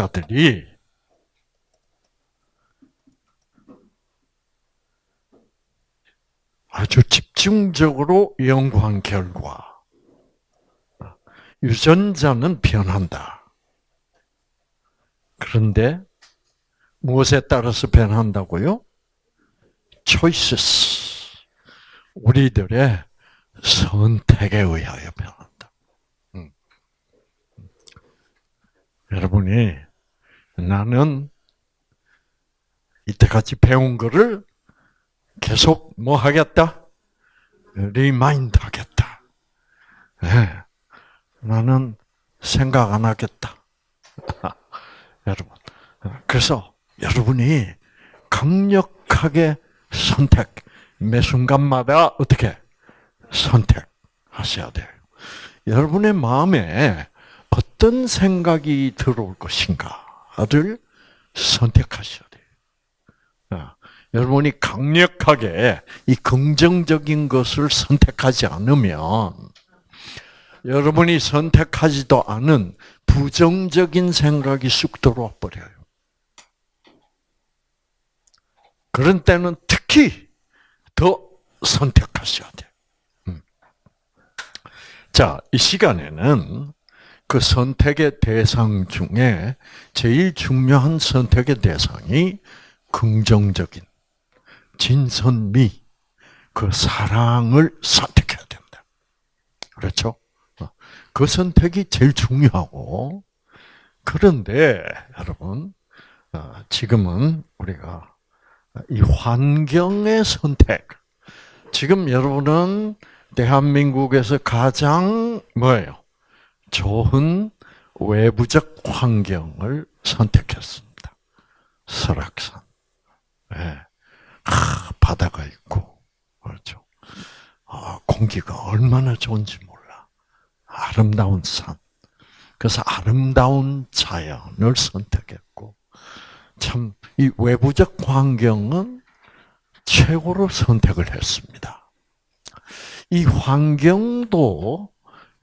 과학자들이 아주 집중적으로 연구한 결과 유전자는 변한다. 그런데 무엇에 따라서 변한다고요? choices. 우리들의 선택에 의하여 변한다. 음. 여러분이 나는 이때까지 배운 거를 계속 뭐 하겠다? remind 하겠다. 네. 나는 생각 안 하겠다. 여러분. 그래서 여러분이 강력하게 선택, 매 순간마다 어떻게 선택하셔야 돼요. 여러분의 마음에 어떤 생각이 들어올 것인가 를 선택하셔야 돼요. 어, 여러분이 강력하게 이 긍정적인 것을 선택하지 않으면 여러분이 선택하지도 않은 부정적인 생각이 쑥 들어와 버려요. 그런 때는 특히 더 선택하셔야 돼요. 음. 자, 이 시간에는 그 선택의 대상 중에 제일 중요한 선택의 대상이 긍정적인 진선미, 그 사랑을 선택해야 된다. 그렇죠? 어, 그 선택이 제일 중요하고, 그런데, 여러분, 어, 지금은 우리가 이 환경의 선택. 지금 여러분은 대한민국에서 가장 뭐예요? 좋은 외부적 환경을 선택했습니다. 설악산. 네. 아, 바다가 있고, 그렇죠. 아, 공기가 얼마나 좋은지 몰라. 아름다운 산. 그래서 아름다운 자연을 선택했고, 참, 이 외부적 환경은 최고로 선택을 했습니다. 이 환경도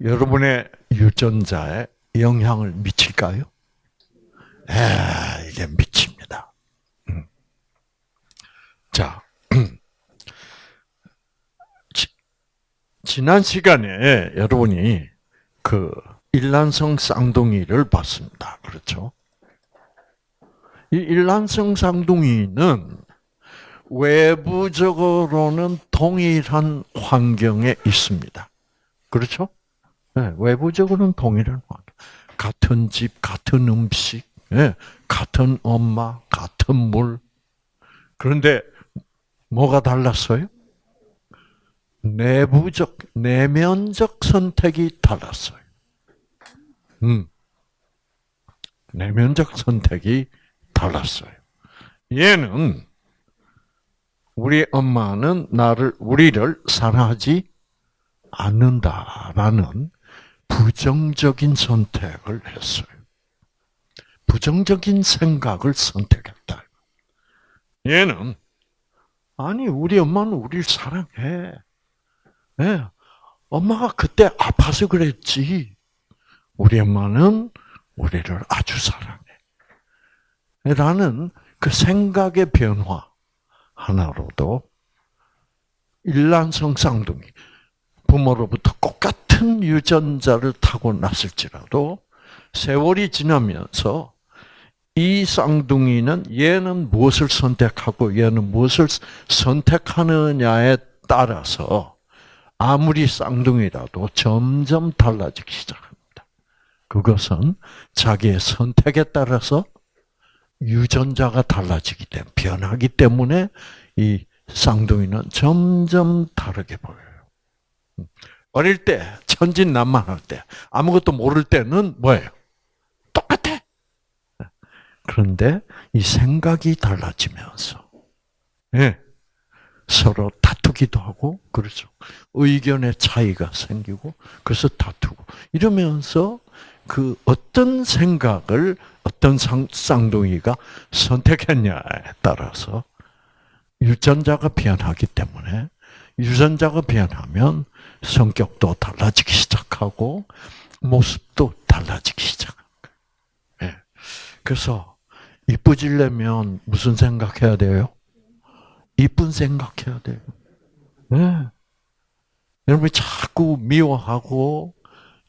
여러분의 유전자에 영향을 미칠까요? 에, 이게 미칩니다. 음. 자, 지 난 시간에 여러분이 그 일란성 쌍둥이를 봤습니다. 그렇죠? 이 일란성 쌍둥이는 외부적으로는 동일한 환경에 있습니다. 그렇죠? 네, 외부적으로는 동일한 환경. 같은 집, 같은 음식, 네, 같은 엄마, 같은 물. 그런데 뭐가 달랐어요? 내부적, 내면적 선택이 달랐어요. 음. 내면적 선택이 달랐어요. 얘는 우리 엄마는 나를 우리를 사랑하지 않는다라는 부정적인 선택을 했어요. 부정적인 생각을 선택했다. 얘는 아니 우리 엄마는 우리를 사랑해. 네. 엄마가 그때 아파서 그랬지. 우리 엄마는 우리를 아주 사랑해. 라는 그 생각의 변화 하나로도 일란성 쌍둥이 부모로부터 똑같은 유전자를 타고 났을지라도 세월이 지나면서 이 쌍둥이는 얘는 무엇을 선택하고 얘는 무엇을 선택하느냐에 따라서 아무리 쌍둥이라도 점점 달라지기 시작합니다. 그것은 자기의 선택에 따라서 유전자가 달라지기 때문에 변하기 때문에 이 쌍둥이는 점점 다르게 보여요. 어릴 때 천진난만할 때 아무것도 모를 때는 뭐예요? 똑같아. 그런데 이 생각이 달라지면서 네. 서로 다투기도 하고 그렇죠. 의견의 차이가 생기고 그래서 다투고 이러면서 그 어떤 생각을 어떤 쌍둥이가 선택했냐에 따라서 유전자가 변하기 때문에 유전자가 변하면 성격도 달라지기 시작하고 모습도 달라지기 거예요. 예. 그래서 이쁘지려면 무슨 생각해야 돼요? 이쁜 생각해야 돼요. 네. 여러분이 자꾸 미워하고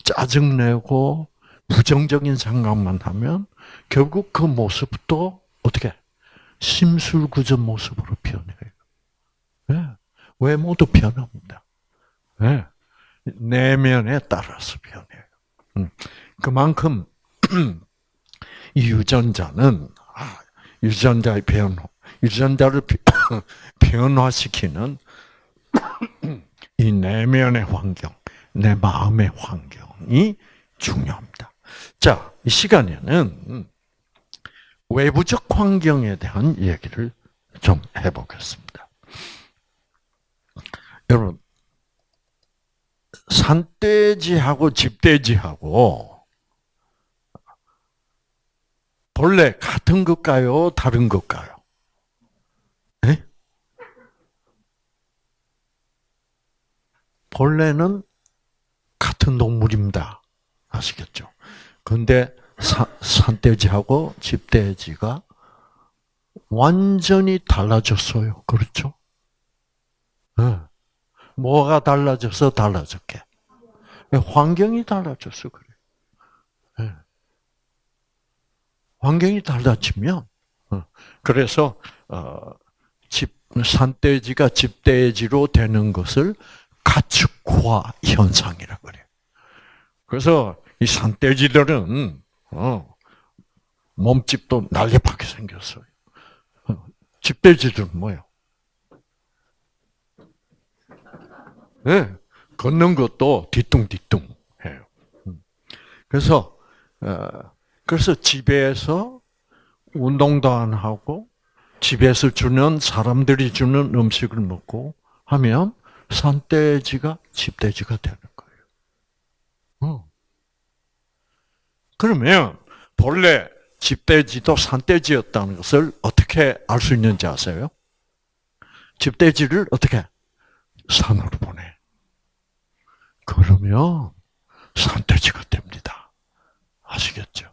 짜증내고 부정적인 생각만 하면 결국 그 모습도 어떻게 심술궂은 모습으로 변해요. 네. 외모도 변합니다. 네. 내면에 따라서 변해요. 음. 그만큼 이 유전자는 아, 유전자의 변 유전자를 변화시키는 이 내면의 환경, 내 마음의 환경이 중요합니다. 자, 이 시간에는 외부적 환경에 대한 얘기를 좀 해보겠습니다. 여러분, 산돼지하고 집돼지하고 본래 같은 것가요? 다른 것가요? 네? 본래는 같은 동물입니다. 아시겠죠? 근데 산돼지하고 집돼지가 완전히 달라졌어요. 그렇죠? 네. 뭐가 달라져서 달라졌게? 환경이 달라졌어 그래. 네. 환경이 달라지면 어, 그래서 어, 집 산돼지가 집돼지로 되는 것을 가축화 현상이라 그래. 그래서 이 산돼지들은 어, 몸집도 날렵하게 생겼어요. 집돼지들은 뭐요? 네, 걷는 것도 뒤뚱뒤뚱 해요. 음. 그래서 어, 그래서 집에서 운동도 안 하고 집에서 주는 사람들이 주는 음식을 먹고 하면 산돼지가 집돼지가 되는 거예요. 어. 그러면 본래 집돼지도 산돼지였다는 것을 어떻게 알 수 있는지 아세요? 집돼지를 어떻게 산으로 보내. 그러면 산돼지가 됩니다. 아시겠죠?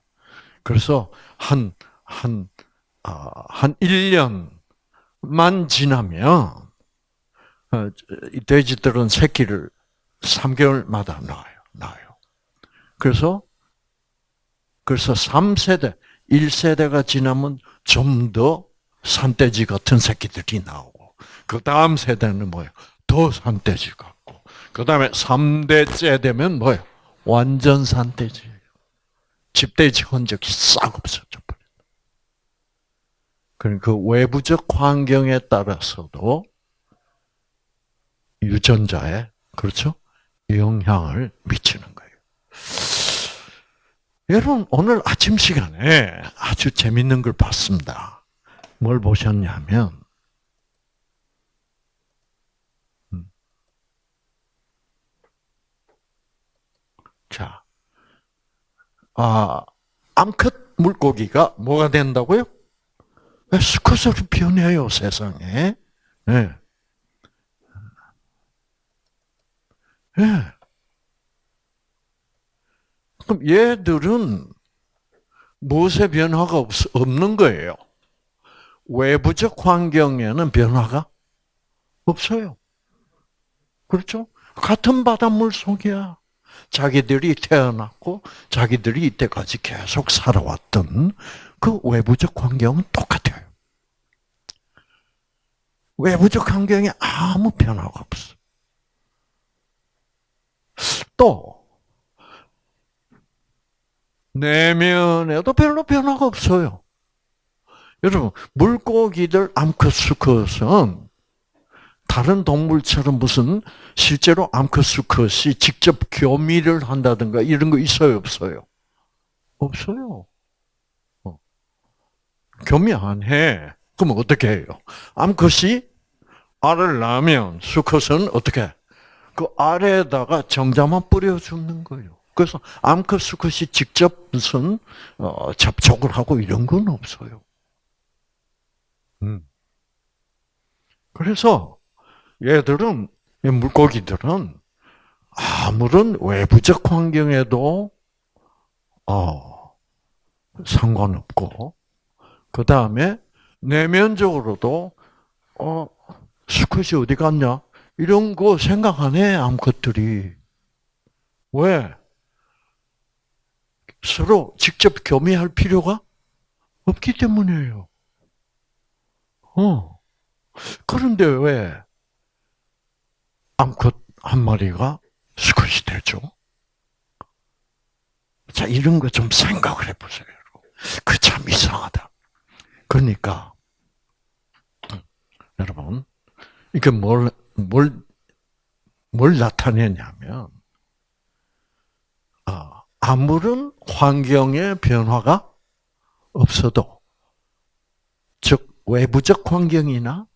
그래서 한, 한, 아, 한 1년만 지나면, 어, 이 돼지들은 새끼를 3개월마다 낳아요. 낳아요. 그래서, 그래서 3세대, 1세대가 지나면 좀 더 산돼지 같은 새끼들이 나오고, 그 다음 세대는 뭐예요? 더 산돼지 같고, 그 다음에 3대째 되면 뭐예요? 완전 산돼지. 집돼지 흔적이 싹 없어져 버려. 그러니까 그 외부적 환경에 따라서도 유전자에 그렇죠 영향을 미치는 거예요. 여러분 오늘 아침 시간에 아주 재밌는 걸 봤습니다. 뭘 보셨냐면 자, 아, 암컷 물고기가 뭐가 된다고요? 수컷으로 변해요, 세상에. 네. 네. 그럼 얘들은 무엇의 변화가 없, 없는 거예요? 외부적 환경에는 변화가 없어요. 그렇죠? 같은 바닷물 속이야. 자기들이 태어났고 자기들이 이때까지 계속 살아왔던 그 외부적 환경은 똑같아요. 외부적 환경에 아무 변화가 없어. 또 내면에도 별로 변화가 없어요. 여러분 물고기들 암컷 수컷은 다른 동물처럼 무슨 실제로 암컷 수컷이 직접 교미를 한다든가 이런 거 있어요, 없어요? 없어요. 어. 교미 안 해. 그러면 어떻게 해요? 암컷이 알을 낳으면 수컷은 어떻게? 그 알에다가 정자만 뿌려주는 거예요. 그래서 암컷 수컷이 직접 무슨 어, 접촉을 하고 이런 건 없어요. 음. 그래서 얘들은 물고기들은 아무런 외부적 환경에도 어, 상관없고, 그 다음에 내면적으로도, 어, 수컷이 어디 갔냐? 이런 거 생각 안 해, 암컷들이. 왜? 서로 직접 교미할 필요가 없기 때문이에요. 어. 그런데 왜 암컷 한 마리가 수컷이 되죠? 자, 이런 거 좀 생각을 해보세요. 그 참 이상하다. 그러니까, 여러분, 이게 뭘, 뭘, 뭘 나타내냐면, 아, 아무런 환경의 변화가 없어도, 즉, 외부적 환경이나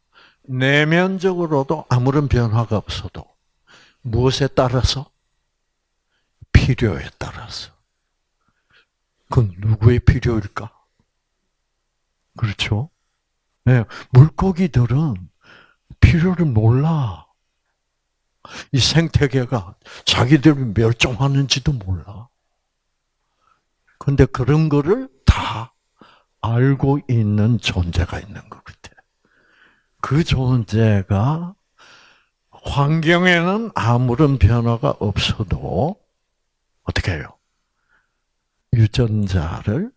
내면적으로도 아무런 변화가 없어도, 무엇에 따라서? 필요에 따라서. 그건 누구의 필요일까? 그렇죠? 네, 물고기들은 필요를 몰라. 이 생태계가 자기들이 멸종하는지도 몰라. 근데 그런 거를 다 알고 있는 존재가 있는 것 같아. 그 존재가 환경에는 아무런 변화가 없어도 어떻게 해요? 유전자를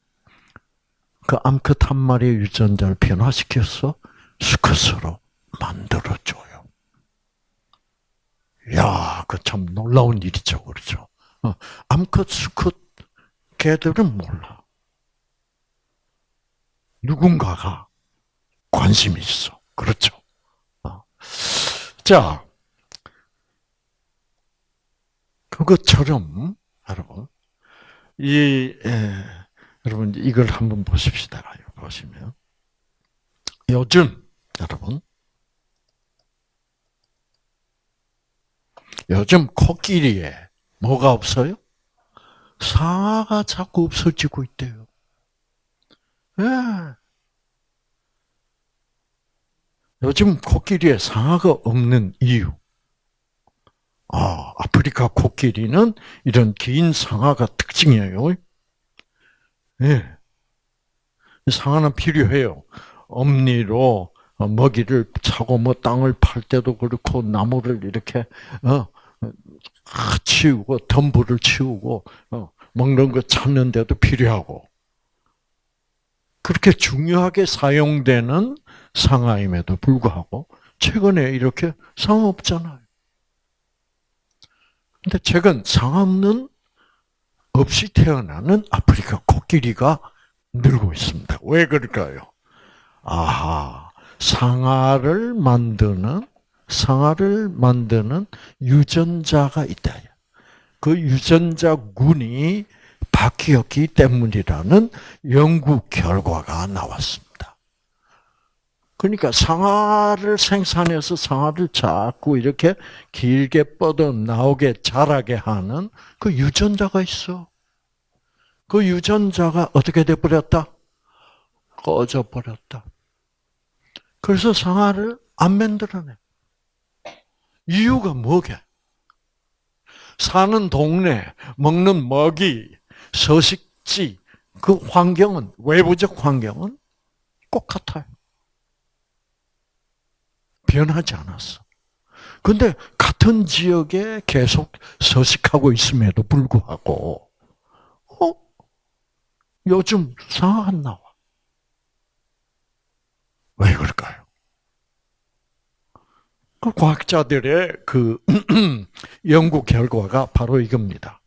그 암컷 한 마리의 유전자를 변화시켜서 수컷으로 만들어줘요. 야, 그 참 놀라운 일이죠, 그렇죠? 어, 암컷, 수컷 개들은 몰라. 누군가가 관심이 있어, 그렇죠? 어. 자, 그것처럼 여러분 이 에, 여러분 이걸 한번 보십시다. 보시면 요즘 여러분 요즘 코끼리에 뭐가 없어요? 상아가 자꾸 없어지고 있대요. 예. 요즘 코끼리에 상아가 없는 이유. 아, 아프리카 코끼리는 이런 긴 상아가 특징이에요. 예. 상아는 필요해요. 엄니로 먹이를 차고 뭐 땅을 팔 때도 그렇고 나무를 이렇게 어 치우고 덤불을 치우고 어, 먹는 거 찾는 데도 필요하고 그렇게 중요하게 사용되는 상아임에도 불구하고 최근에 이렇게 상아 없잖아요. 근데 최근 상암는 없이 태어나는 아프리카 코끼리가 늘고 있습니다. 왜 그럴까요? 아하, 상아를 만드는 상아를 만드는 유전자가 있다. 그 유전자군이 바뀌었기 때문이라는 연구 결과가 나왔습니다. 그러니까 상아를 생산해서 상아를 자꾸 이렇게 길게 뻗어 나오게 자라게 하는 그 유전자가 있어. 그 유전자가 어떻게 돼 버렸다? 꺼져 버렸다. 그래서 상아를 안 만들어내. 이유가 뭐게? 사는 동네, 먹는 먹이, 서식지, 그 환경은, 외부적 환경은 똑같아요. 변하지 않았어. 근데 같은 지역에 계속 서식하고 있음에도 불구하고, 어? 요즘 상황 안 나와. 왜 그럴까요? 그 과학자들의 그 연구 결과가 바로 이겁니다.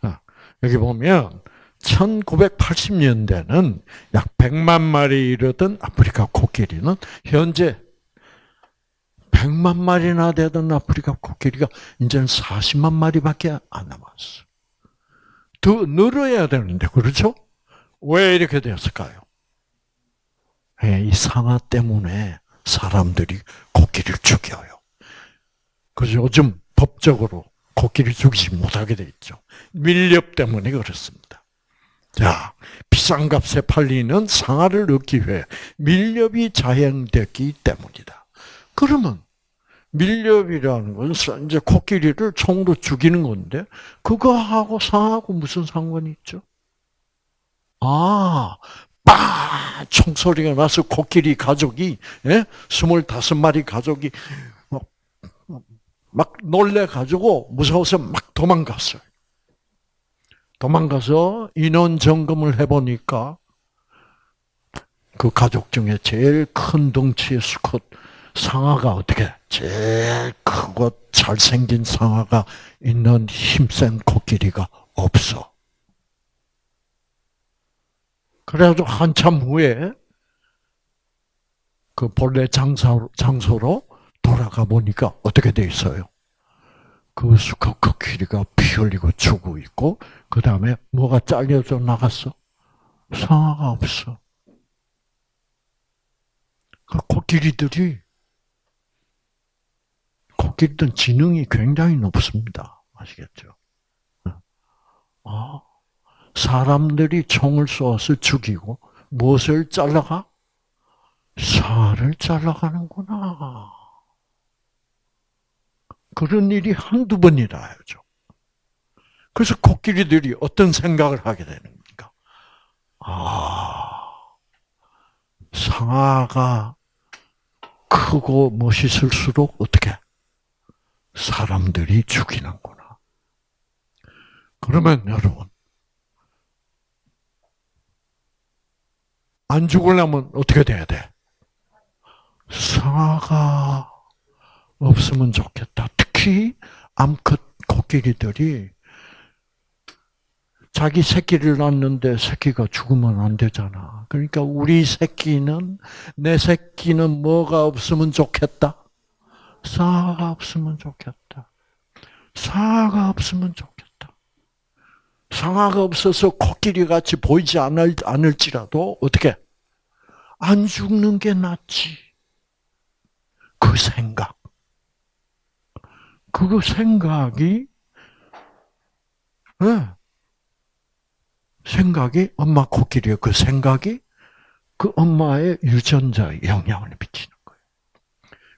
아, 여기 보면 1980년대는 약 100만 마리 이르던 아프리카 코끼리는 현재 100만 마리나 되던 아프리카 코끼리가 이제는 40만 마리밖에 안 남았어. 더 늘어야 되는데, 그렇죠? 왜 이렇게 되었을까요? 예, 이 상아 때문에 사람들이 코끼리를 죽여요. 그래서 요즘 법적으로 코끼리 죽이지 못하게 돼 있죠. 밀렵 때문에 그렇습니다. 자, 비싼 값에 팔리는 상아를 얻기 위해 밀렵이 자행됐기 때문이다. 그러면 밀렵이라는 것은 이제 코끼리를 총으로 죽이는 건데 그거하고 상하고 무슨 상관이 있죠? 아, 빠! 총소리가 나서 코끼리 가족이, 예? 25마리 가족이 막, 막 놀래가지고 무서워서 막 도망갔어요. 도망가서 인원 점검을 해보니까 그 가족 중에 제일 큰 덩치의 수컷 상아가 어떻게 제일 크고 잘생긴 상아가 있는 힘센 코끼리가 없어. 그래도 한참 후에 그 본래 장소, 장소로 돌아가 보니까 어떻게 돼 있어요? 그 수컷 코끼리가 피 흘리고 죽고 있고, 그 다음에 뭐가 잘려져 나갔어? 상아가 없어. 그 코끼리들이 코끼리들은 지능이 굉장히 높습니다. 아시겠죠? 아, 사람들이 총을 쏘아서 죽이고 무엇을 잘라가? 살을 잘라가는구나. 그런 일이 한두 번이라 하죠. 그래서 코끼리들이 어떤 생각을 하게 되는가? 아, 상아가 크고 멋있을수록 어떻게 사람들이 죽이는구나. 그러면 여러분 안 죽으려면 어떻게 돼야 돼? 상아가 없으면 좋겠다. 특히 암컷 코끼리들이 자기 새끼를 낳는데 새끼가 죽으면 안 되잖아. 그러니까 우리 새끼는 내 새끼는 뭐가 없으면 좋겠다. 사가 없으면 좋겠다. 사가 없으면 좋겠다. 상아가 없어서 코끼리 같이 보이지 않을, 않을지라도 어떻게 안 죽는 게 낫지. 그 생각. 그 생각이 네. 생각이 엄마 코끼리의 그 생각이 그 엄마의 유전자에 영향을 거예요.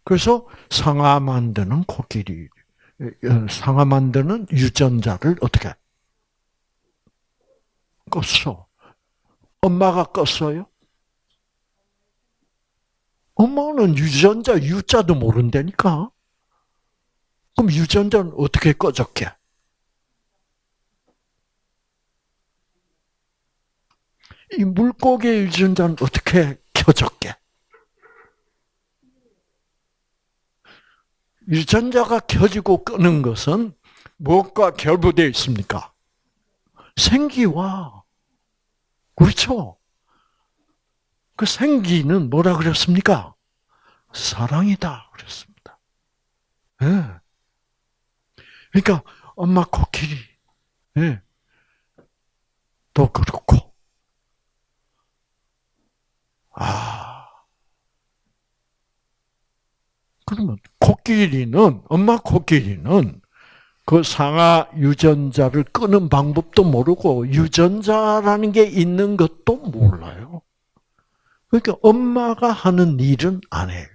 그래서 상아 만드는 코끼리, 어, 상아 만드는 유전자를 어떻게 껐어? 엄마가 껐어요? 엄마는 유전자 유자도 모른다니까. 그럼 유전자는 어떻게 꺼졌게? 이 물고기의 유전자는 어떻게 켜졌게? 유전자가 켜지고 끄는 것은 무엇과 결부되어 있습니까? 생기와 그렇죠. 그 생기는 뭐라 그랬습니까? 사랑이다 그랬습니다. 네. 그러니까 엄마 코끼리 네. 또 그렇고 아. 그러면 코끼리는 엄마 코끼리는 그 상아 유전자를 끄는 방법도 모르고 유전자라는 게 있는 것도 몰라요. 그러니까 엄마가 하는 일은 안 해요.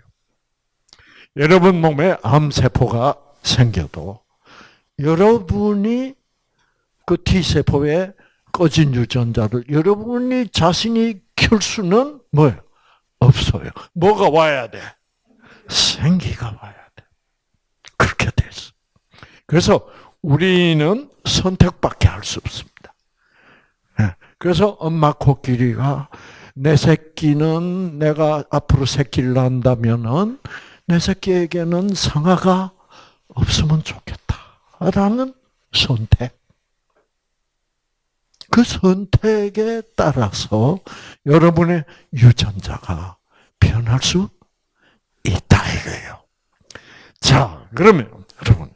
여러분 몸에 암세포가 생겨도 여러분이 그 T세포에 꺼진 유전자를 여러분이 자신이 켤 수는 뭐예요? 없어요. 뭐가 와야 돼? 생기가 와야 돼. 그렇게 됐어. 그래서 우리는 선택밖에 할 수 없습니다. 예. 그래서 엄마 코끼리가 내 새끼는 내가 앞으로 새끼를 낳는다면은 내 새끼에게는 상아가 없으면 좋겠다라는 선택. 그 선택에 따라서 여러분의 유전자가 변할 수 있다 이거예요. 자, 그러면 여러분,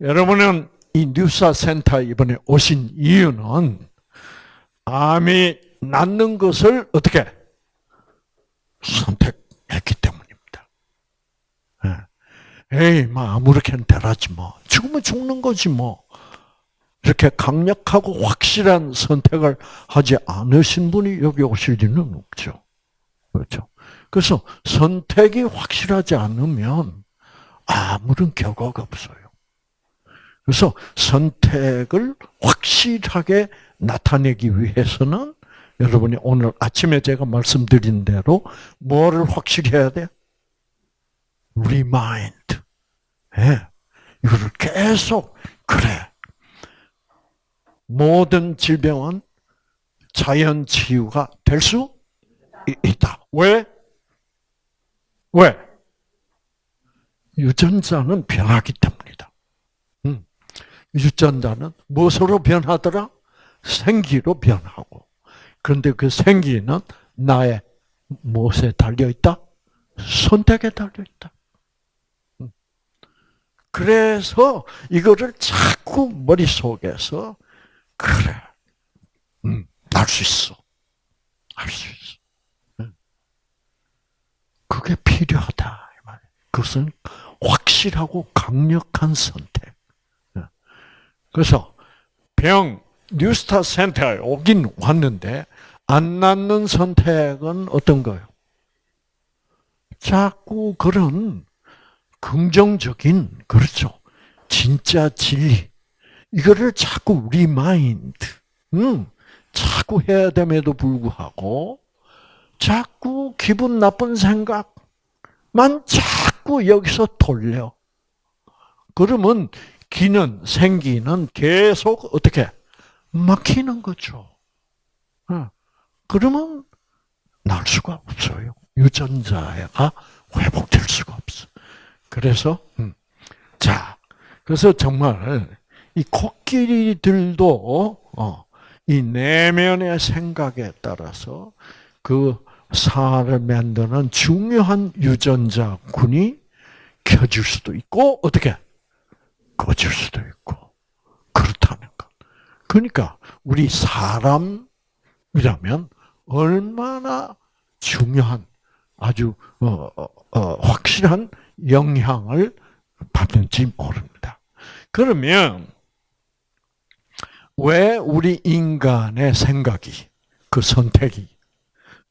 여러분은 이 뉴사 센터 이번에 오신 이유는 암이 낫는 것을 어떻게 선택했기 때문입니다. 예. 에이, 뭐 아무렇게나 되라지 뭐. 죽으면 죽는 거지 뭐. 이렇게 강력하고 확실한 선택을 하지 않으신 분이 여기 오실 리는 없죠. 그렇죠. 그래서 선택이 확실하지 않으면 아무런 결과가 없어요. 그래서 선택을 확실하게 나타내기 위해서는 여러분이 오늘 아침에 제가 말씀드린 대로 뭐를 확실히 해야 돼? remind. 예. 이거를 계속 그래. 모든 질병은 자연 치유가 될 수 있다. 왜? 왜? 유전자는 변하기 때문이다. 음. 유전자는 무엇으로 변하더라? 생기로 변하고. 그런데 그 생기는 나의 무엇에 달려 있다? 선택에 달려 있다. 음. 그래서 이거를 자꾸 머릿속에서 그래. 음, 알수 있어. 알수 있어. 음. 그게 필요하다. 그것은 확실하고 강력한 선택. 그래서 병 뉴스타트 센터에 오긴 왔는데 안 낫는 선택은 어떤 거예요? 자꾸 그런 긍정적인 그렇죠. 진짜 진리 이거를 자꾸 remind, 음, 자꾸 해야 됨에도 불구하고 자꾸 기분 나쁜 생각만 자꾸 여기서 돌려. 그러면 기는 생기는 계속 어떻게 막히는 거죠. 어. 그러면 날 수가 없어요. 유전자가 회복될 수가 없어. 그래서 음. 자, 그래서 정말 이 코끼리들도 어, 이 내면의 생각에 따라서 그 살을 만드는 중요한 유전자군이 켜질 수도 있고 어떻게 꺼질 수도 있고 그렇다는 것. 그러니까 우리 사람이라면 얼마나 중요한 아주 어, 어, 어, 확실한 영향을 받는지 모릅니다. 그러면 왜 우리 인간의 생각이 그 선택이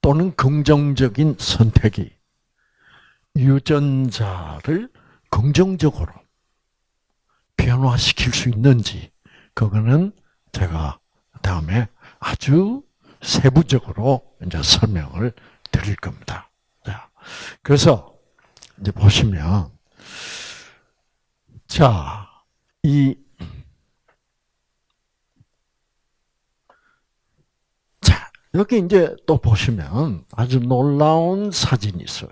또는 긍정적인 선택이 유전자를 긍정적으로 변화시킬 수 있는지 그거는 제가 다음에 아주 세부적으로 이제 설명을 드릴 겁니다. 자, 그래서 이제 보시면 자, 이 자, 여기 이제 또 보시면 아주 놀라운 사진이 있어요.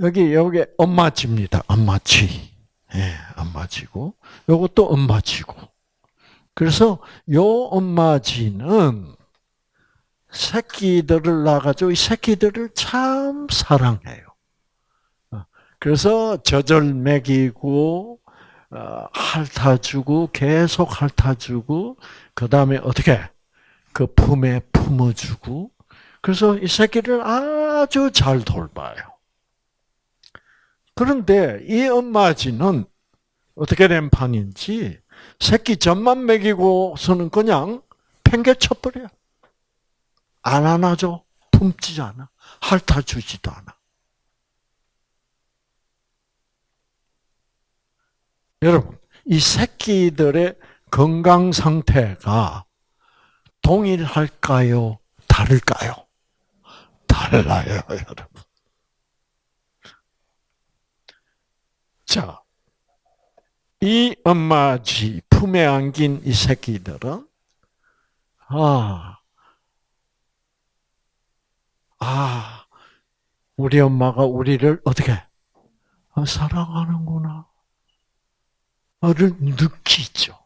여기 여기 엄마쥐입니다. 엄마쥐. 예, 엄마쥐고 요것도 엄마쥐고. 그래서 요 엄마쥐는 새끼들을 낳아가지고 이 새끼들을 참 사랑해요. 어, 그래서 젖을 먹이고 어, 핥아주고 계속 핥아주고 그 다음에 어떻게 그 품에 품어주고 그래서 이 새끼를 아주 잘 돌봐요. 그런데 이 엄마쥐는 어떻게 된 판인지 새끼 젖만 먹이고서는 그냥 팽개쳐버려. 안 안아줘. 품지 않아. 핥아주지도 않아. 여러분, 이 새끼들의 건강 상태가 동일할까요? 다를까요? 달라요, 여러분. 자, 이 엄마쥐 품에 안긴 이 새끼들은 아, 아, 우리 엄마가 우리를 어떻게 아, 사랑하는구나. 를 느끼죠.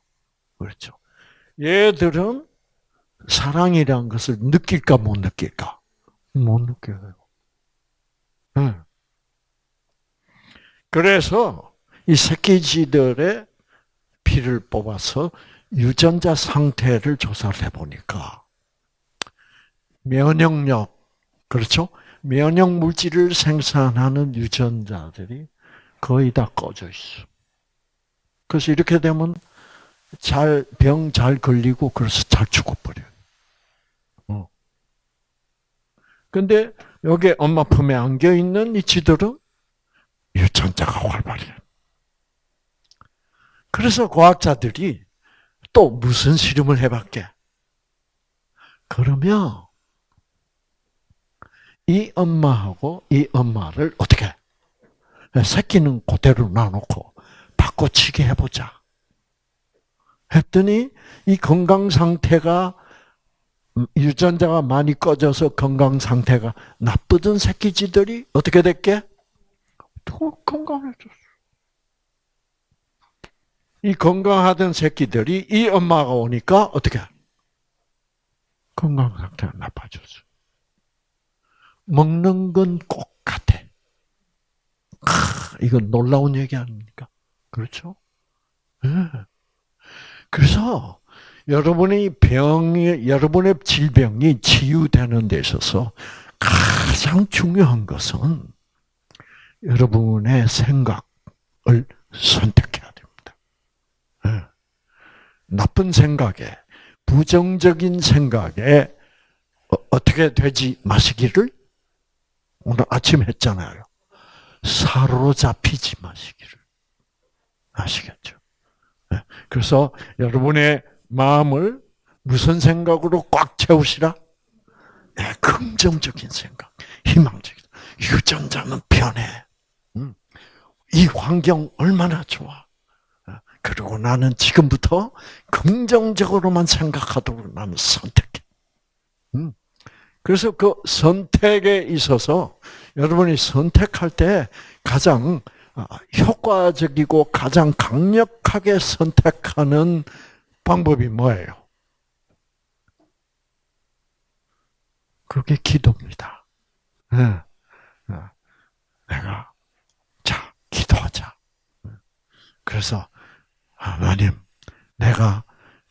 그렇죠. 얘들은 사랑이란 것을 느낄까 못 느낄까? 못 느껴요. 네. 그래서 이 새끼쥐들의 피를 뽑아서 유전자 상태를 조사를 해보니까 면역력, 그렇죠? 면역 물질을 생산하는 유전자들이 거의 다 꺼져 있어. 그래서 이렇게 되면 잘, 병 잘 걸리고, 그래서 잘 죽어버려요. 어. 근데 여기 엄마 품에 안겨 있는 이 쥐들은 유전자가 활발해. 그래서 과학자들이 또 무슨 실험을 해봤게? 그러면 이 엄마하고 이 엄마를 어떻게 새끼는 그대로 놔놓고 바꿔치기 해보자. 했더니 이 건강 상태가 유전자가 많이 꺼져서 건강 상태가 나쁘던 새끼쥐들이 어떻게 됐게? 더 건강해졌어. 이 건강하던 새끼들이 이 엄마가 오니까 어떻게? 건강 상태가 나빠졌어. 먹는 건 꼭 같아. 아, 이건 놀라운 얘기 아닙니까? 그렇죠? 네. 그래서 여러분의 병이 여러분의 질병이 치유되는 데 있어서 가장 중요한 것은 여러분의 생각을 선택해야 됩니다. 네. 나쁜 생각에 부정적인 생각에 어, 떻게 되지 마시기를 오늘 아침 했잖아요. 사로잡히지 마시기를. 아시겠죠? 네. 그래서 여러분의 마음을 무슨 생각으로 꽉 채우시라? 네, 긍정적인 생각, 희망적인. 유전자는 편해. 음. 이 환경 얼마나 좋아. 어, 그리고 나는 지금부터 긍정적으로만 생각하도록 나는 선택해. 음. 그래서 그 선택에 있어서 여러분이 선택할 때 가장 아, 효과적이고 가장 강력하게 선택하는 방법이 뭐예요? 그게 기도입니다. 네. 내가 자 기도하자. 그래서 하나님, 내가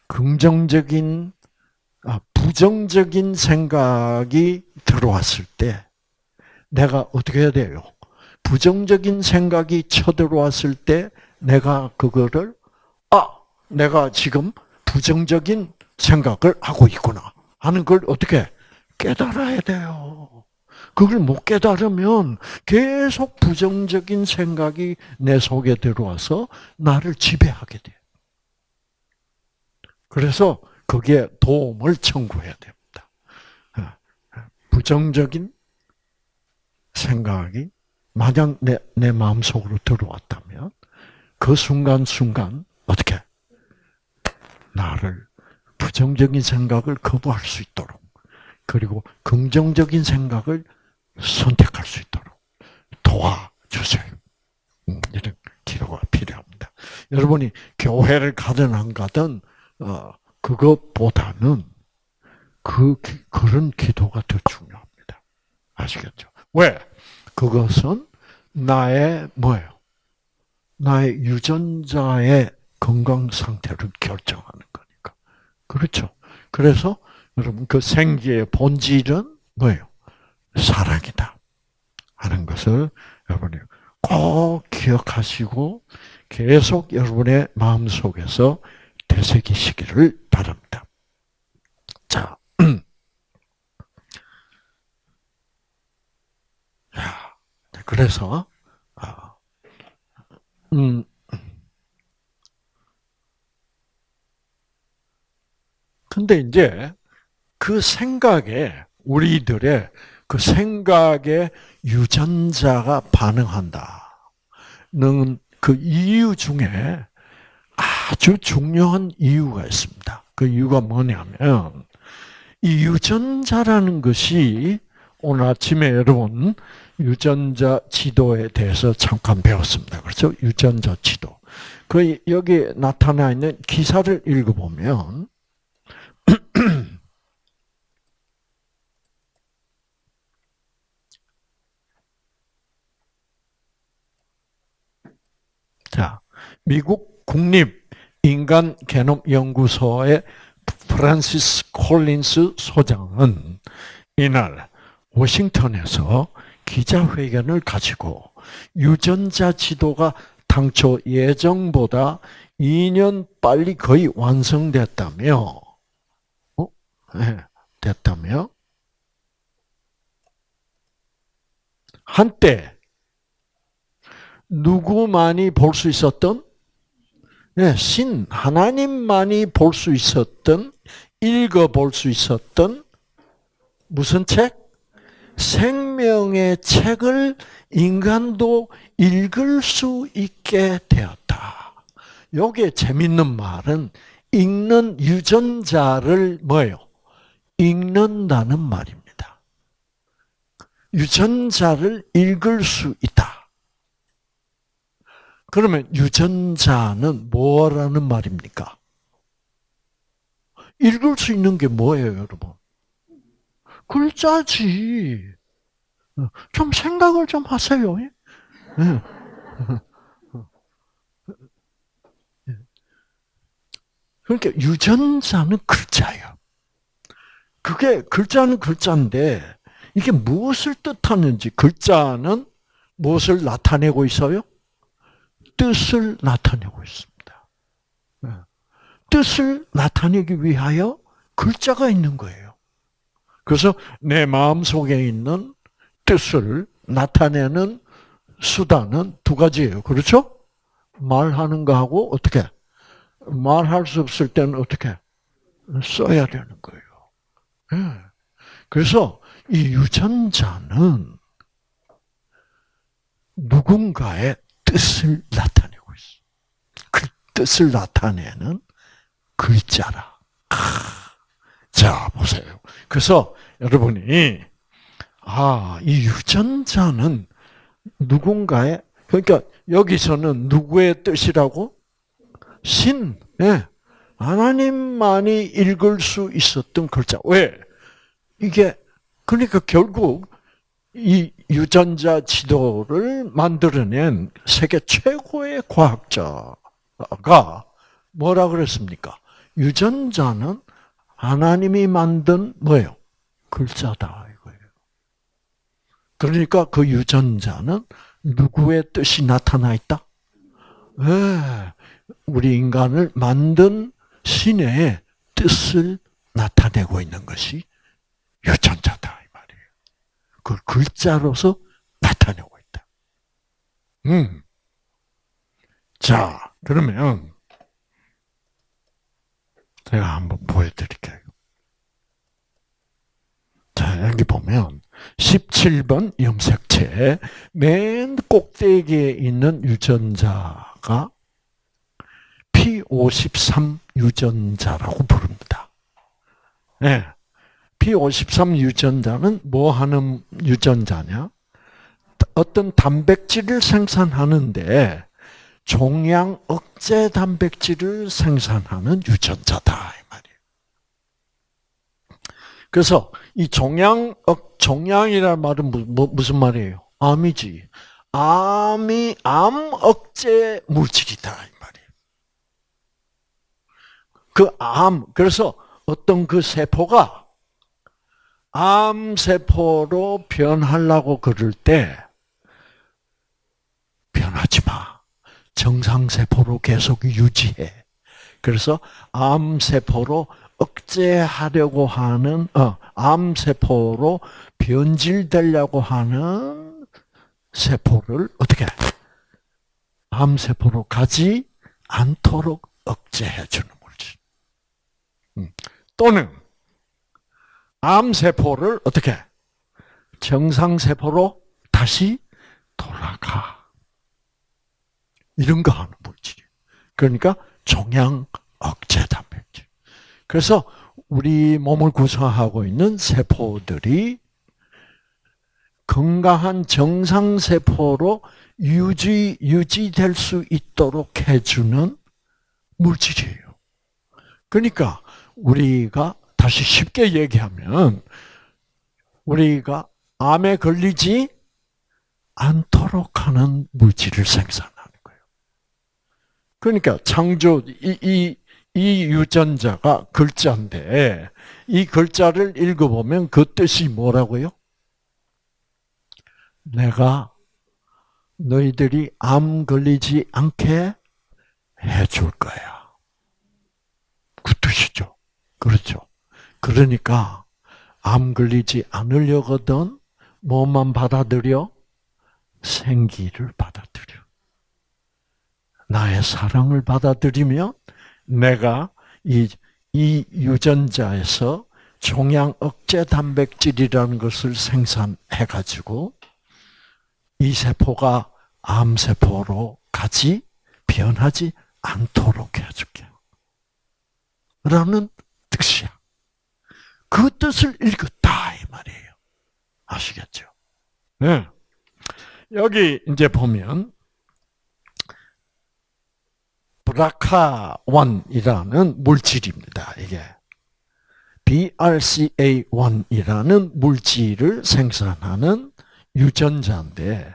긍정적인 아, 부정적인 생각이 들어왔을 때 내가 어떻게 해야 돼요? 부정적인 생각이 쳐들어왔을 때 내가 그거를 아, 내가 지금 부정적인 생각을 하고 있구나 하는 걸 어떻게 깨달아야 돼요. 그걸 못 깨달으면 계속 부정적인 생각이 내 속에 들어와서 나를 지배하게 돼. 그래서 거기에 도움을 청구해야 됩니다. 어, 부정적인 생각이 만약 내, 내 마음속으로 들어왔다면 그 순간순간 어떻게 나를 부정적인 생각을 거부할 수 있도록 그리고 긍정적인 생각을 선택할 수 있도록 도와주세요. 음, 이런 기도가 필요합니다. 여러분이 교회를 가든 안 가든 어, 그것보다는 그 그런 기도가 더 중요합니다. 아시겠죠? 왜? 그것은 나의 뭐예요? 나의 유전자의 건강 상태를 결정하는 거니까. 그렇죠? 그래서 여러분 그 생기의 본질은 뭐예요? 사랑이다. 하는 것을 여러분이 꼭 기억하시고 계속 여러분의 마음 속에서 되새기시기를 바랍니다. 자, 그래서 아, 음, 근데 이제 그 생각에 우리들의 그 생각에 유전자가 반응한다는 그 이유 중에 아주 중요한 이유가 있습니다. 그 이유가 뭐냐면 이 유전자라는 것이 오늘 아침에 여러분 유전자 지도에 대해서 잠깐 배웠습니다. 그렇죠? 유전자 지도. 그 여기 나타나 있는 기사를 읽어보면 자, 미국 국립 인간 게놈 연구소의 프란시스 콜린스 소장은 이날 워싱턴에서 기자회견을 가지고 유전자 지도가 당초 예정보다 2년 빨리 거의 완성됐다며, 어? 네, 됐다며, 한때 누구만이 볼 수 있었던 네, 신 하나님만이 볼 수 있었던 읽어 볼 수 있었던 무슨 책? 생명의 책을 인간도 읽을 수 있게 되었다. 요게 재밌는 말은 읽는 유전자를 뭐예요? 읽는다는 말입니다. 유전자를 읽을 수 있다. 그러면 유전자는 뭐라는 말입니까? 읽을 수 있는 게 뭐예요, 여러분? 글자지. 좀 생각을 좀 하세요. 예? 그러니까 유전자는 글자예요. 그게 글자는 글자인데 이게 무엇을 뜻하는지 글자는 무엇을 나타내고 있어요? 뜻을 나타내고 있습니다. 네. 뜻을 나타내기 위하여 글자가 있는 거예요. 그래서 내 마음 속에 있는 뜻을 나타내는 수단은 두 가지예요. 그렇죠? 말하는 거하고 어떻게? 말할 수 없을 때는 어떻게? 써야 되는 거예요. 네. 그래서 이 유전자는 누군가의 뜻을 나타내고 있어. 그 뜻을 나타내는 글자라. 자, 보세요. 그래서 여러분이, 아, 이 유전자는 누군가의, 그러니까 여기서는 누구의 뜻이라고? 신, 예. 하나님만이 읽을 수 있었던 글자. 왜? 이게, 그러니까 결국 이 유전자 지도를 만들어낸 세계 최고의 과학자가 뭐라 그랬습니까? 유전자는 하나님이 만든 뭐예요? 글자다 이거예요. 그러니까 그 유전자는 누구의 뜻이 나타나 있다? 네, 우리 인간을 만든 신의 뜻을 나타내고 있는 것이 유전자다. 그걸 글자로서 나타내고 있다. 음. 자, 그러면 제가 한번 보여드릴게요. 자, 여기 보면 17번 염색체 맨 꼭대기에 있는 유전자가 P53 유전자라고 부릅니다. 네. P53 유전자는 뭐 하는 유전자냐? 어떤 단백질을 생산하는데 종양 억제 단백질을 생산하는 유전자다 이 말이에요. 그래서 이 종양 억 종양이라는 말은 뭐, 무슨 말이에요? 암이지. 암이 암 억제 물질이다 이 말이에요. 그 암, 그래서 어떤 그 세포가 암 세포로 변하려고 그럴 때 변하지 마. 정상세포로 계속 유지해. 그래서 암세포로 억제하려고 하는, 어, 암세포로 변질되려고 하는 세포를 어떻게 암세포로 가지 않도록 억제해주는 물질. 음. 또는 암세포를 어떻게 정상세포로 다시 돌아가. 이런 거 하는 물질이. 그러니까 종양 억제 단백질. 그래서 우리 몸을 구성하고 있는 세포들이 건강한 정상 세포로 유지, 유지될 수 있도록 해주는 물질이에요. 그러니까 우리가 다시 쉽게 얘기하면 우리가 암에 걸리지 않도록 하는 물질을 거예요. 그러니까 창조 이, 이, 이 유전자가 글자인데 이 글자를 읽어보면 그 뜻이 뭐라고요? 내가 너희들이 암 걸리지 않게 해줄 거야. 그 뜻이죠. 그렇죠. 그러니까 암 걸리지 않으려거든 뭐만 받아들여? 생기를 받아들여. 나의 사랑을 받아들이면 내가 이, 이 유전자에서 종양 억제 단백질이라는 것을 생산해가지고 이 세포가 암세포로 가지 변하지 않도록 해줄게. 라는 뜻이야. 그 뜻을 읽었다, 이 말이에요. 아시겠죠? 네. 여기 이제 보면, 브라카1이라는 물질입니다, 이게. BRCA1이라는 물질을 생산하는 유전자인데,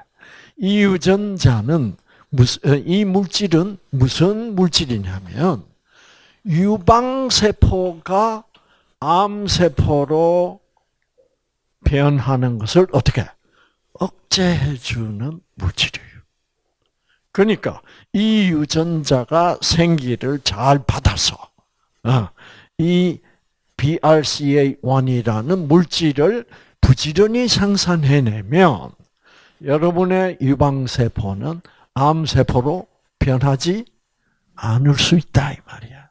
이 유전자는 무슨, 어, 이 물질은 무슨 물질이냐면, 유방세포가 암세포로 변하는 것을 어떻게 억제해주는 물질이에요. 그러니까 이 유전자가 생기를 잘 받아서 어, 이 BRCA1이라는 물질을 부지런히 생산해내면 여러분의 유방세포는 암세포로 변하지 않을 수 있다 이 말이야.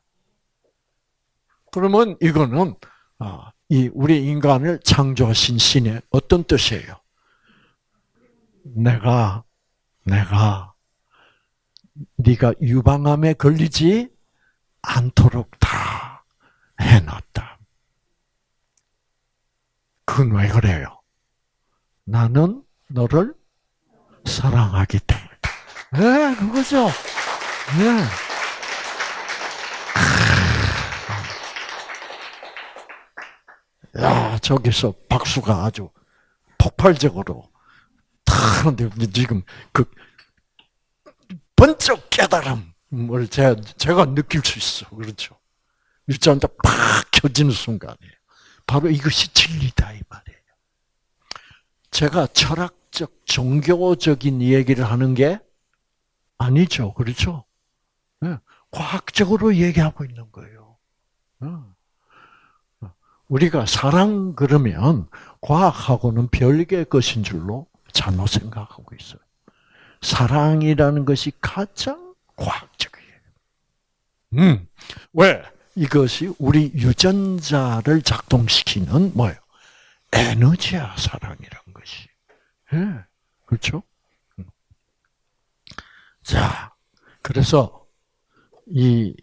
그러면 이거는 어, 이 우리 인간을 창조하신 신의 어떤 뜻이에요? 내가 내가 네가 유방암에 걸리지 않도록 다 해놨다. 그건 왜 그래요? 나는 너를 사랑하기 때문에. 네, 그거죠. 네. 야, 저기서 박수가 아주 폭발적으로 탁는데 지금 그 번쩍 깨달음을 제가, 제가 느낄 수 있어. 그렇죠. 일자한테 팍 켜지는 순간에 바로 이것이 진리다 이 말이에요. 제가 철학적 종교적인 얘기를 하는 게 아니죠. 그렇죠? 네. 과학적으로 얘기하고 있는 거예요. 어. 우리가 사랑 그러면 과학하고는 별개의 것인 줄로 잘못 생각하고 있어요. 사랑이라는 것이 가장 과학적이에요. 음, 왜? 이것이 우리 유전자를 작동시키는 뭐예요? 에너지야, 사랑이란 것이. 예, 네, 그렇죠? 음. 자, 그래서 이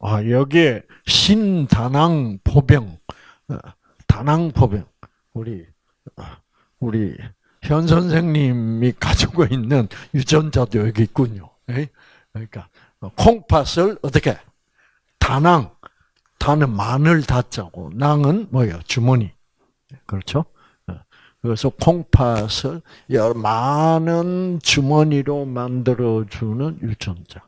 아, 여기에 신다낭 포병, 어, 다낭 포병, 우리, 어, 우리 현 선생님이 가지고 있는 유전자도 여기 있군요. 그러니까, 콩팥을 어떻게, 다낭, 다는 마늘 다자고, 낭은 뭐예요? 주머니. 그렇죠? 어, 그래서 콩팥을 많은 주머니로 만들어주는 유전자.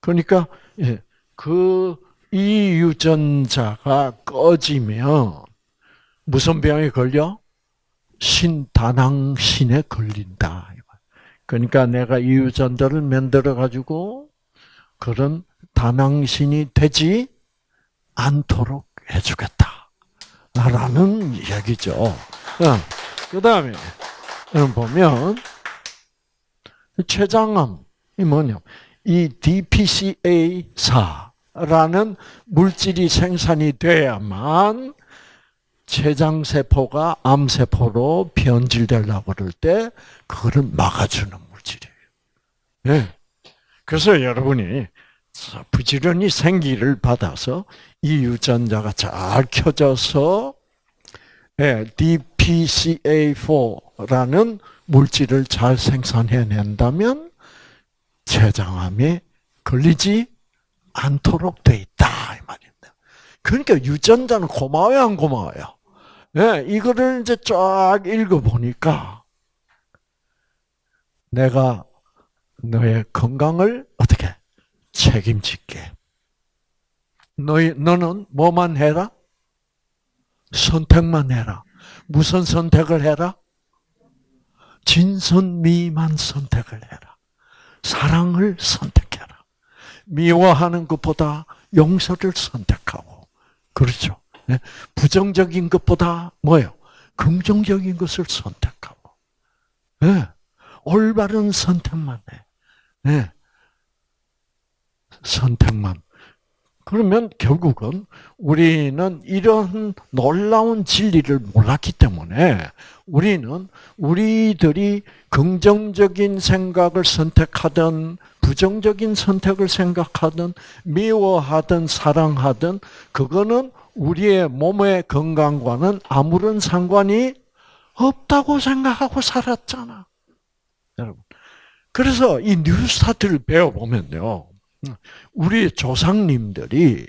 그러니까, 예, 그이 유전자가 꺼지면 무슨 병에 걸려? 신다낭신에 걸린다. 그러니까 내가 이 유전자를 만들어 가지고 그런 다낭신이 되지 않도록 해주겠다. 라는 얘기죠. 그 다음에, 보면, 췌장암이 뭐냐. 이 DPCA4라는 물질이 생산이 돼야만 췌장세포가 암세포로 변질되려고 그럴 때 그거를 막아주는 물질이에요. 네. 그래서 여러분이 부지런히 생기를 받아서 이 유전자가 잘 켜져서 네, DPCA4라는 물질을 잘 생산해낸다면 췌장암에 걸리지 않도록 돼 있다 이 말입니다. 그러니까 유전자는 고마워요, 안 고마워요? 네, 이거를 이제 쫙 읽어 보니까 내가 너의 건강을 어떻게 책임질게. 너희 너는 뭐만 해라? 선택만 해라. 무슨 선택을 해라? 진선미만 선택을 해라. 사랑을 선택해라. 미워하는 것보다 용서를 선택하고. 그렇죠. 네? 부정적인 것보다 뭐요? 긍정적인 것을 선택하고. 네. 올바른 선택만 해. 네. 선택만. 그러면 결국은 우리는 이런 놀라운 진리를 몰랐기 때문에 우리는 우리들이 긍정적인 생각을 선택하든 부정적인 선택을 생각하든 미워하든 사랑하든 그거는 우리의 몸의 건강과는 아무런 상관이 없다고 생각하고 살았잖아. 여러분. 그래서 이 뉴스타트를 배워보면요. 우리 조상님들이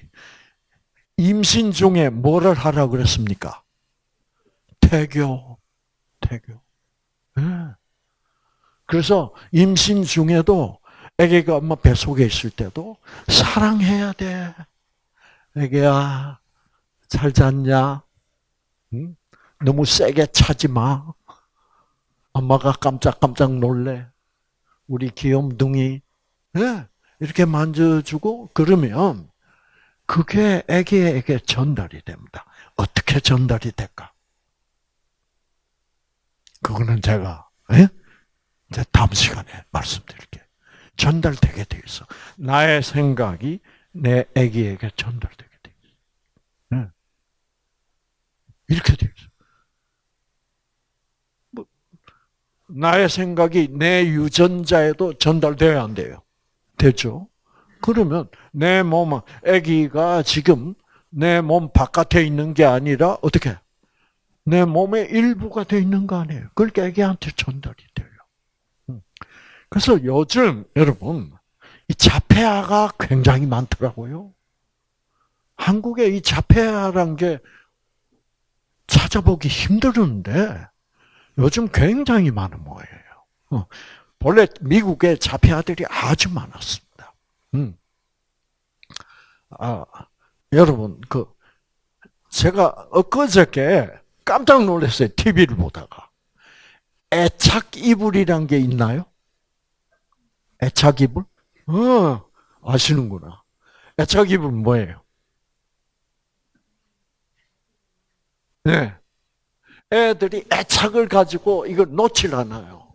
임신 중에 뭐를 하라 그랬습니까? 태교, 태교. 네. 그래서 임신 중에도 아기가 엄마 뱃속에 있을 때도 사랑해야 돼. 아기야, 잘 잤냐? 응? 너무 세게 차지 마. 엄마가 깜짝깜짝 놀래. 우리 귀염둥이. 네. 이렇게 만져주고 그러면 그게 아기에게 전달이 됩니다. 어떻게 전달이 될까? 그거는 제가 예? 이제 다음 시간에 말씀드릴게요. 전달되게 돼 있어. 나의 생각이 내 아기에게 전달되게 돼 있어. 네. 이렇게 돼 있어. 뭐, 나의 생각이 내 유전자에도 전달돼야 안 돼요. 되죠? 그러면 내 몸, 아기가 지금 내 몸 바깥에 있는 게 아니라 어떻게? 내 몸의 일부가 돼 있는 거 아니에요. 그러니까 아기한테 전달이 돼요. 음. 그래서 요즘 여러분 이 자폐아가 굉장히 많더라고요. 한국에 이 자폐아란 게 찾아보기 힘들은데 요즘 굉장히 많은 모예요. 어. 본래 미국에 자폐아들이 아주 많았습니다. 음. 아, 여러분, 그, 제가 엊그저께 깜짝 놀랐어요. TV를 보다가. 애착 이불이란 게 있나요? 애착 이불? 어, 아시는구나. 애착 이불 뭐예요? 네. 애들이 애착을 가지고 이걸 놓질 않아요.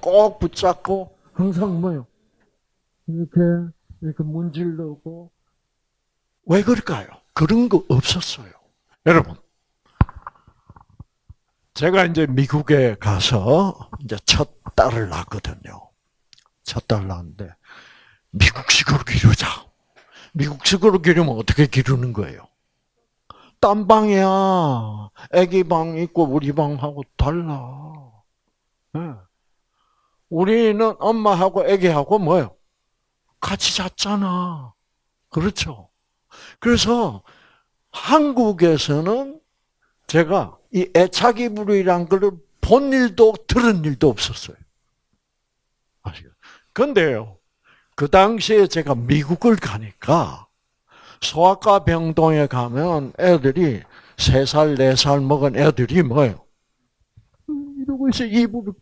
꼭 붙잡고 항상 뭐요? 이렇게 이렇게 문질르고 왜 그럴까요? 그런 거 없었어요. 여러분, 제가 이제 미국에 가서 이제 첫 딸을 낳거든요. 첫 딸 낳았는데 미국식으로 기르자. 미국식으로 기르면 어떻게 기르는 거예요? 딴 방이야. 아기 방 있고 우리 방하고 달라. 네. 우리는 엄마하고 아기하고 뭐요? 같이 잤잖아. 그렇죠? 그래서 한국에서는 제가 이 애착 이 불이란 걸 본 일도 들은 일도 없었어요. 아시죠? 근데요, 그 당시에 제가 미국을 가니까 소아과 병동에 가면 애들이 세 살, 네살 먹은 애들이 뭐예요? 이러고 있어, 이불을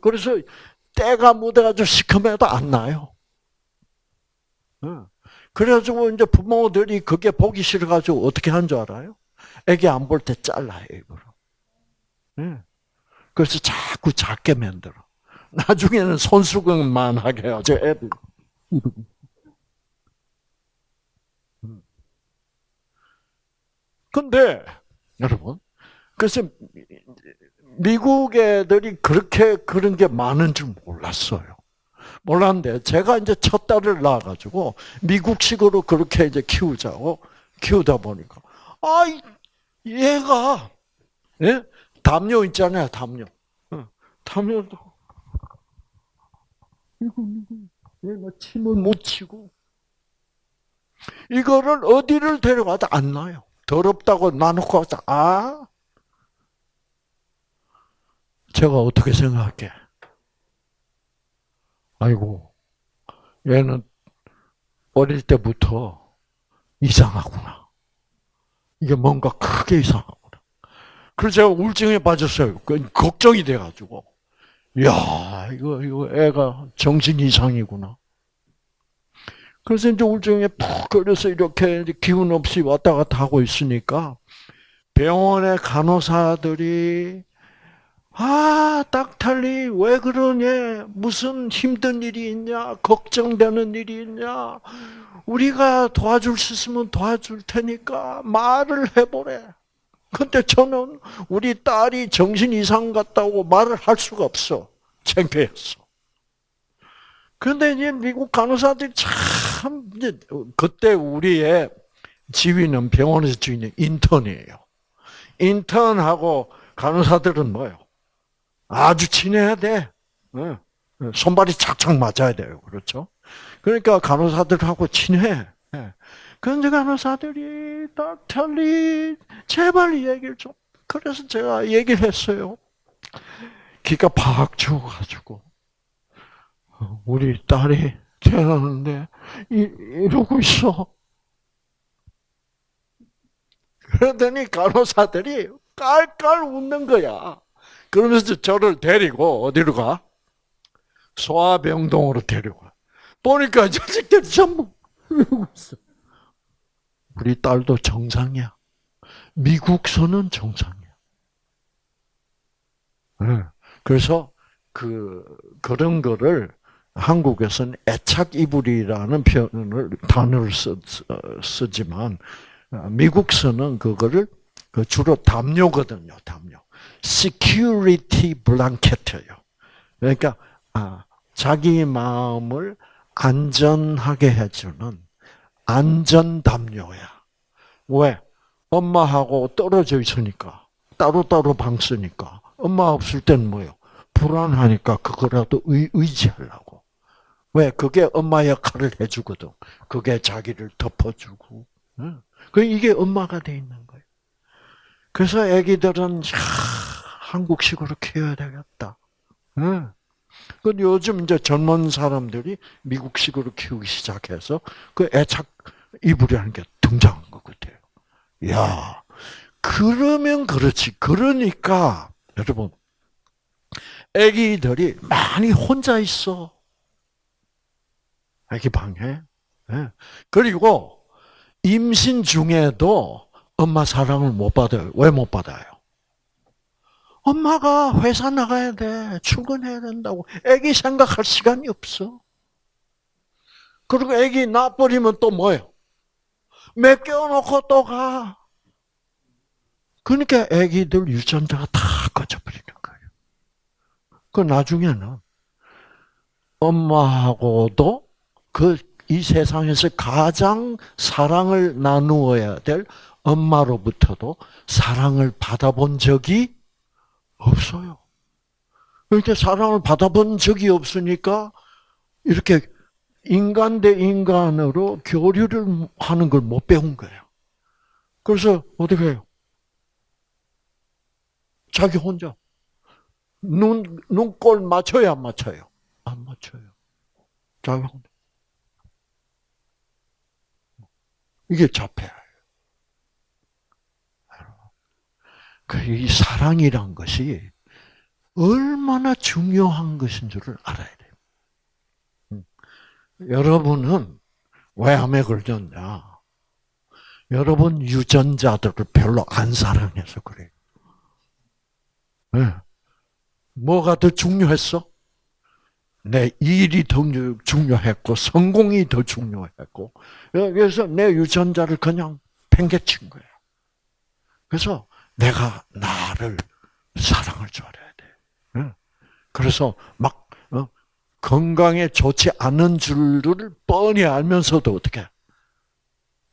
그래서 때가 묻어가지고 시커매도 안 나요. 그래가지고 이제 부모들이 그게 보기 싫어가지고 어떻게 한 줄 알아요? 애기 안 볼 때 잘라요, 이거를. 그래서 자꾸 작게 만들어. 나중에는 손수건만 하게 하죠, 애들. 근데, 여러분, 그래서 미국 애들이 그렇게 그런 게 많은 줄 몰랐어요. 몰랐는데 제가 이제 첫 딸을 낳아가지고 미국식으로 그렇게 이제 키우자고 키우다 보니까 아 얘가 예? 담요 있잖아요 담요 담요도 이거 이거 얘가 침을 못 치고 이거를 어디를 데려가도 안 나요. 더럽다고 놔놓고 아 제가 어떻게 생각할게? 아이고, 얘는 어릴 때부터 이상하구나. 이게 뭔가 크게 이상하구나. 그래서 제가 우울증에 빠졌어요. 그 걱정이 돼가지고. 야 이거, 이거 애가 정신 이상이구나. 그래서 이제 우울증에 푹 걸려서 이렇게 기운 없이 왔다 갔다 하고 있으니까 병원의 간호사들이 아, 딱탈리, 왜 그러냐? 무슨 힘든 일이 있냐? 걱정되는 일이 있냐? 우리가 도와줄 수 있으면 도와줄 테니까 말을 해보래. 근데 저는 우리 딸이 정신 이상 같다고 말을 할 수가 없어. 창피했어. 그런데 이제 미국 간호사들이 참, 이제 그때 우리의 지휘는 병원에서 지휘는 인턴이에요. 인턴하고 간호사들은 뭐예요? 아주 친해야 돼. 손발이 착착 맞아야 돼요. 그렇죠? 그러니까 간호사들하고 친해. 그런데 간호사들이 닥터리 제발 얘기를 좀. 그래서 제가 얘기를 했어요. 기가 팍 죽어가지고 우리 딸이 태어났는데 이러고 있어. 그러더니 간호사들이 깔깔 웃는 거야. 그러면서 저를 데리고 어디로 가? 소아병동으로 데려가. 보니까 자식들이 전부 이러고 있어. 우리 딸도 정상이야. 미국서는 정상이야. 네. 그래서 그 그런 거를 한국에서는 애착 이불이라는 표현을 단어를 쓰, 쓰지만 미국서는 그거를 그 주로 담요거든요. 담요. security blanket예요. 그러니까 아, 자기 마음을 안전하게 해주는 안전 담요야. 왜? 엄마하고 떨어져 있으니까 따로따로 방 쓰니까 엄마 없을 때는 뭐요? 불안하니까 그거라도 의, 의지하려고. 왜? 그게 엄마 역할을 해주거든. 그게 자기를 덮어주고. 그 이게 엄마가 돼 있는 거예요. 그래서 아기들은 한국식으로 키워야 되겠다. 그 요즘 이제 젊은 사람들이 미국식으로 키우기 시작해서 그 애착 이불이라는 게 등장한 것 같아요. 야, 그러면 그렇지. 그러니까 여러분, 아기들이 많이 혼자 있어. 아기 방에. 그리고 임신 중에도 엄마 사랑을 못 받아요. 왜 못 받아요? 엄마가 회사 나가야 돼. 출근해야 된다고. 애기 생각할 시간이 없어. 그리고 애기 놔버리면 또 뭐예요? 맡겨놓고 또 가. 그러니까 애기들 유전자가 다 꺼져버리는 거예요. 그 나중에는 엄마하고도 그 이 세상에서 가장 사랑을 나누어야 될 엄마로부터도 사랑을 받아본 적이 없어요. 이렇게 사랑을 받아본 적이 없으니까 이렇게 인간 대 인간으로 교류를 하는 걸 못 배운 거예요. 그래서 어떻게 해요? 자기 혼자 눈 눈꼴 맞춰야 안 맞춰요? 안 맞춰요. 자기 혼자 이게 자폐예요. 그이 사랑이란 것이 얼마나 중요한 것인 줄을 알아야 돼요. 음. 여러분은 왜 암에 걸렸냐? 여러분 유전자들을 별로 안 사랑해서 그래요. 네. 뭐가 더 중요했어? 내 일이 더 중요했고 성공이 더 중요했고 그래서 내 유전자를 그냥 팽개친 거예요. 그래서 내가 나를 사랑을 줘야 돼. 그래서 막 어, 건강에 좋지 않은 줄을 뻔히 알면서도 어떻게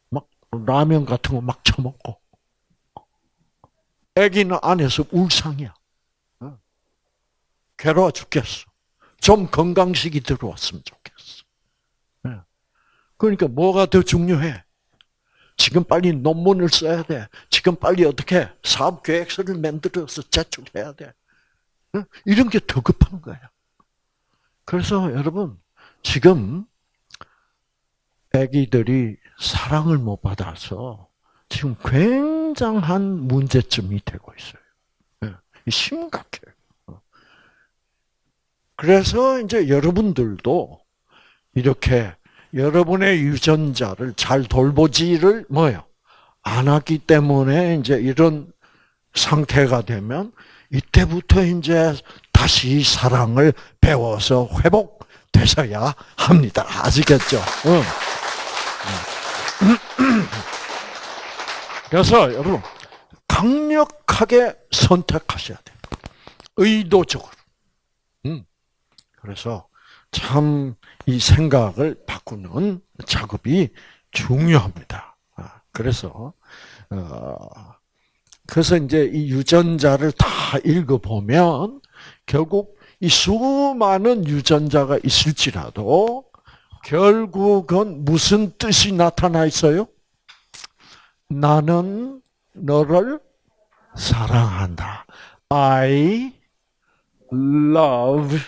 막 라면 같은 거 막 처먹고 아기는 안에서 울상이야. 괴로워 죽겠어. 좀 건강식이 들어왔으면 좋겠어. 그러니까 뭐가 더 중요해? 지금 빨리 논문을 써야 돼. 지금 빨리 어떻게 사업 계획서를 만들어서 제출해야 돼. 이런 게 더 급한 거야. 그래서 여러분 지금 아기들이 사랑을 못 받아서 지금 굉장한 문제점이 되고 있어요. 심각해요. 그래서 이제 여러분들도 이렇게 여러분의 유전자를 잘 돌보지를 뭐요? 안 하기 때문에 이제 이런 상태가 되면 이때부터 이제 다시 사랑을 배워서 회복되셔야 합니다. 아시겠죠? 응. 그래서 여러분 강력하게 선택하셔야 돼요. 의도적으로. 음. 그래서 참 이 생각을 바꾸는 작업이 중요합니다. 아, 그래서 어, 그래서 이제 이 유전자를 다 읽어보면 결국 이 수많은 유전자가 있을지라도 결국은 무슨 뜻이 나타나 있어요? 나는 너를 사랑한다. I love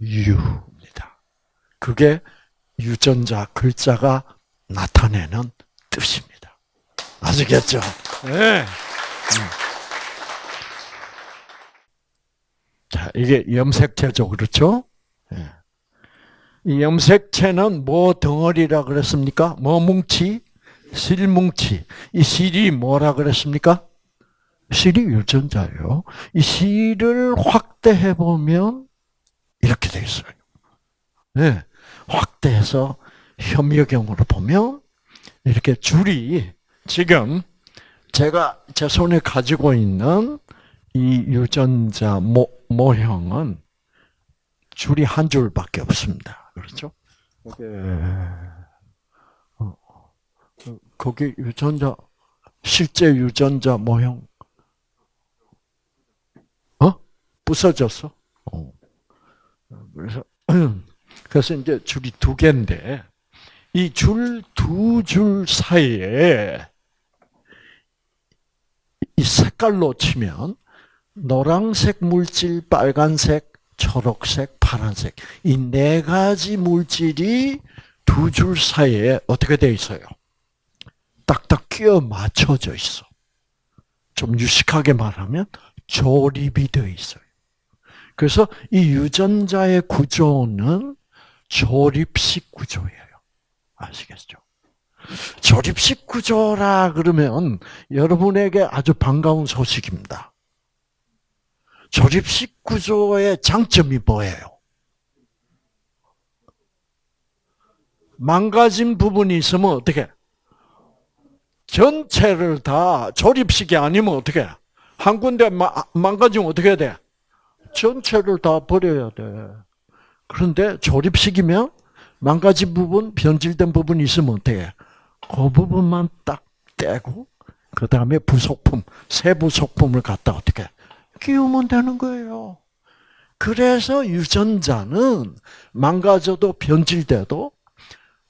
you입니다. 그게 유전자 글자가 나타내는 뜻입니다. 아시겠죠? 네. 자, 이게 염색체죠, 그렇죠? 네. 이 염색체는 뭐 덩어리라 그랬습니까? 뭐 뭉치? 실뭉치. 이 실이 뭐라 그랬습니까? 실이 유전자예요. 이 실을 확대해 보면 이렇게 돼 있어요. 네. 확대해서 현미경으로 보면 이렇게 줄이 지금 제가 제 손에 가지고 있는 이 유전자 모, 모형은 줄이 한 줄밖에 없습니다. 그렇죠? 이게 어, 거기 유전자 실제 유전자 모형 어 부서졌어. 어. 그래서 그래서 이제 줄이 두 개인데 이 줄두줄 사이에 이 색깔로 치면 노란색 물질, 빨간색, 초록색, 파란색 이 네 가지 물질이 두 줄 사이에 어떻게 돼 있어요? 딱딱 끼어 맞춰져 있어. 좀 유식하게 말하면 조립이 되어 있어요. 그래서 이 유전자의 구조는 조립식 구조예요. 아시겠죠? 조립식 구조라 그러면 여러분에게 아주 반가운 소식입니다. 조립식 구조의 장점이 뭐예요? 망가진 부분이 있으면 어떻게? 전체를 다 조립식이 아니면 어떻게? 한 군데 망가지면 어떻게 돼? 전체를 다 버려야 돼. 그런데 조립식이면 망가진 부분, 변질된 부분이 있으면 어떻게? 그 부분만 딱 떼고 그 다음에 부속품, 새 부속품을 갖다 어떻게 끼우면 되는 거예요. 그래서 유전자는 망가져도 변질돼도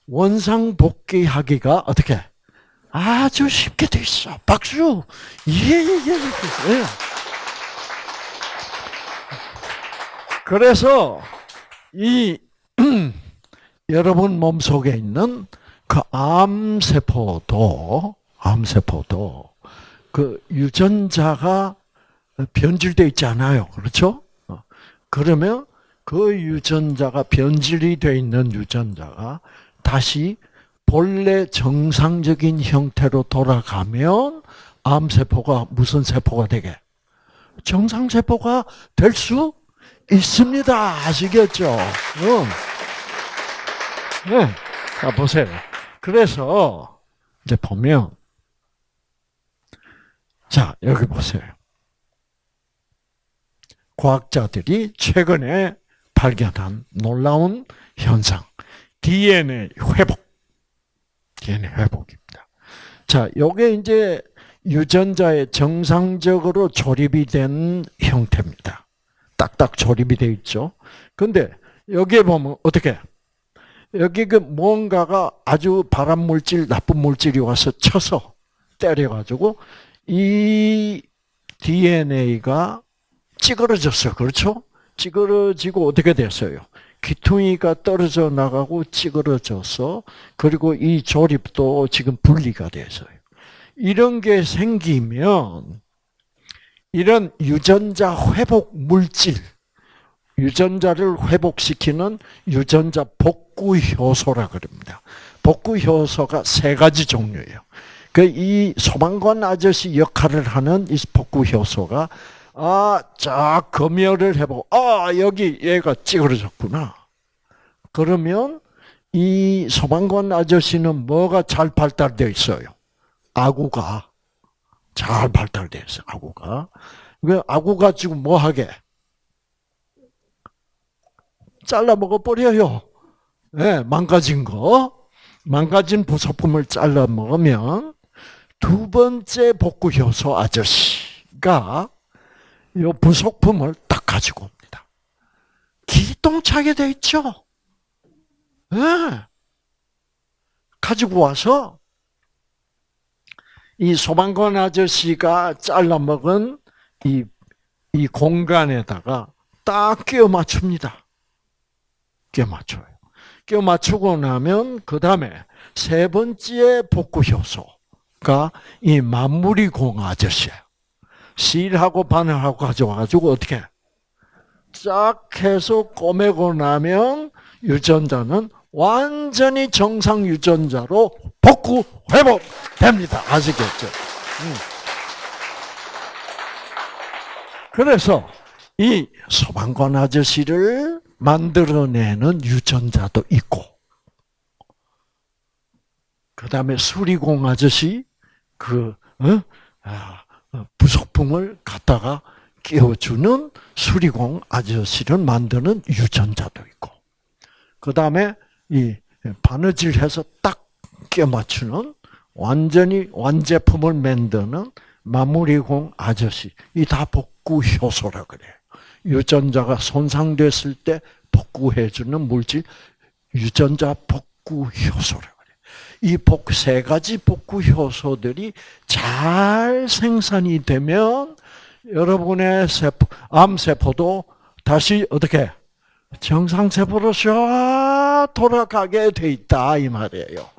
원상 복귀하기가 어떻게 아주 쉽게 돼 있어. 박수. 예 예 예. 예, 예. 예. 그래서 이 여러분 몸 속에 있는 그 암세포도 암세포도 그 유전자가 변질돼 있지 않아요. 그렇죠? 어. 그러면 그 유전자가 변질이 돼 있는 유전자가 다시 본래 정상적인 형태로 돌아가면 암세포가 무슨 세포가 되게? 정상세포가 될 수 있습니다. 아시겠죠? 응. 네. 자, 보세요. 그래서, 이제 보면, 자, 여기 보세요. 과학자들이 최근에 발견한 놀라운 현상. DNA 회복. DNA 회복입니다. 자, 요게 이제 유전자의 정상적으로 조립이 된 형태입니다. 딱딱 조립이 되어 있죠. 근데 여기에 보면 어떻게 여기 그 뭔가가 아주 발암 물질, 나쁜 물질이 와서 쳐서 때려가지고 이 DNA가 찌그러졌어요. 그렇죠? 찌그러지고 어떻게 됐어요? 귀퉁이가 떨어져 나가고 찌그러져서 그리고 이 조립도 지금 분리가 돼서요. 이런 게 생기면 이런 유전자 회복 물질, 유전자를 회복시키는 유전자 복구 효소라 그럽니다. 복구 효소가 세 가지 종류예요. 그 이 소방관 아저씨 역할을 하는 이 복구 효소가 아, 쫙 검열을 해보고, 아, 여기 얘가 찌그러졌구나. 그러면 이 소방관 아저씨는 뭐가 잘 발달되어 있어요? 아구가 잘 발달되어 있어요. 아구가. 그 아구가 지금 뭐 하게? 잘라 먹어 버려요. 네, 망가진 거, 망가진 부속품을 잘라 먹으면 두 번째 복구 효소 아저씨가 이 부속품을 딱 가지고 옵니다. 기똥차게 돼 있죠. 네. 가지고 와서 이 소방관 아저씨가 잘라 먹은 이, 이 공간에다가 딱 끼워 맞춥니다. 끼워 맞춰요. 끼워 맞추고 나면 그 다음에 세 번째 복구 효소가 이 마무리 공 아저씨예요. 실하고 바늘하고 가져와가지고 어떻게 쫙 해서 꼬매고 나면 유전자는 완전히 정상 유전자로 복구 회복됩니다. 아시겠죠? 음. 그래서 이 소방관 아저씨를 만들어내는 유전자도 있고, 그 다음에 수리공 아저씨, 그, 어? 아, 부속품을 갖다가 끼워주는 수리공 아저씨를 만드는 유전자도 있고, 그 다음에 이 바느질해서 딱 끼워 맞추는 완전히 완제품을 만드는 마무리공 아저씨 이 다 복구 효소라 그래요. 유전자가 손상됐을 때 복구해주는 물질 유전자 복구 효소라 그래요. 이 복 세 가지 복구 효소들이 잘 생산이 되면 여러분의 세포, 암 세포도 다시 어떻게 정상 세포로 쫙 돌아가게 돼 있다 이 말이에요.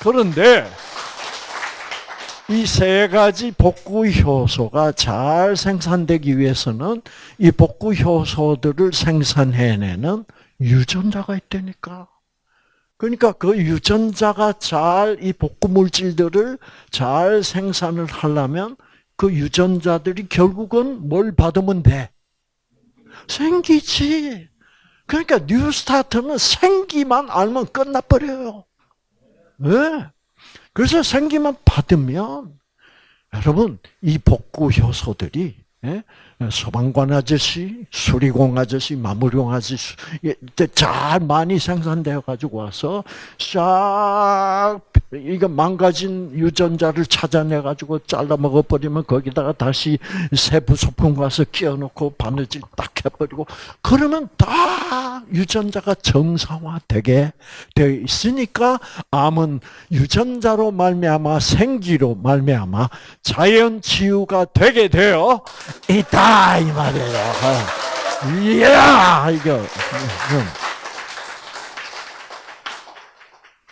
그런데 이 세 가지 복구 효소가 잘 생산되기 위해서는 이 복구 효소들을 생산해내는 유전자가 있다니까. 그러니까 그 유전자가 잘 이 복구 물질들을 잘 생산을 하려면 그 유전자들이 결국은 뭘 받으면 돼? 생기지. 그러니까 뉴스타트는 생기만 알면 끝나버려요. 왜? 그래서 생기만 받으면 여러분 이 복구 효소들이 예? 소방관 아저씨, 수리공 아저씨, 마무리공 아저씨 잘 많이 생산되어 가지고 와서 싹 이거 망가진 유전자를 찾아내 가지고 잘라 먹어 버리면 거기다가 다시 세부 소품 가서 끼워 놓고 바느질 딱 해버리고 그러면 다 유전자가 정상화 되게 되어 있으니까 암은 유전자로 말미암아 생기로 말미암아 자연 치유가 되게 되어 있다 이 말이에요. 이야 이거.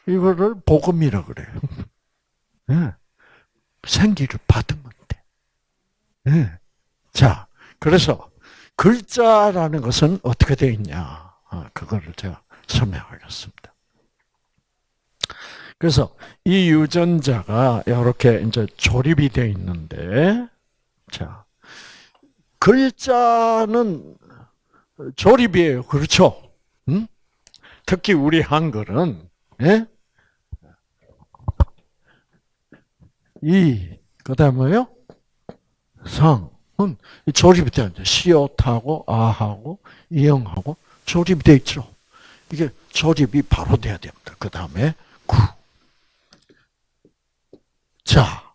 이거를 복음이라 그래요. 네. 생기를 받으면 돼. 네. 자, 그래서 글자라는 것은 어떻게 되어 있냐? 아, 그거를 제가 설명하겠습니다. 그래서 이 유전자가 이렇게 이제 조립이 되어 있는데, 자, 글자는 조립이에요. 그렇죠? 음? 특히 우리 한글은, 예? 이, 그 다음 뭐요? 상은 조립이 되어 있죠. 시옷하고, 아하고, 이형하고 조립이 되어 있죠. 이게 조립이 바로 돼야 됩니다. 그 다음에 구. 자,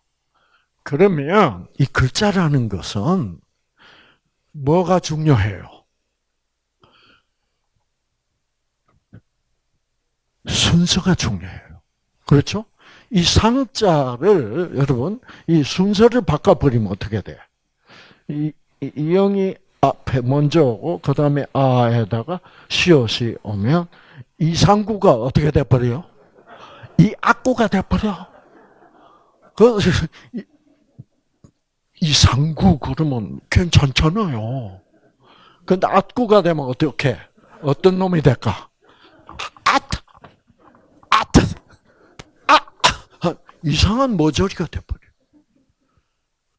그러면 이 글자라는 것은 뭐가 중요해요? 순서가 중요해요. 그렇죠? 이 상자를 여러분 이 순서를 바꿔버리면 어떻게 돼? 이, 이, 이 영이 앞에 먼저 오고 그 다음에 아에다가 시옷이 오면 이 상구가 어떻게 돼버려요? 이 악구가 돼버려. 그 이상구 그러면 괜찮잖아요. 근데 악구가 되면 어떻게? 어떤 놈이 될까? 앗! 앗! 아! 이상한 모조리가 돼버려.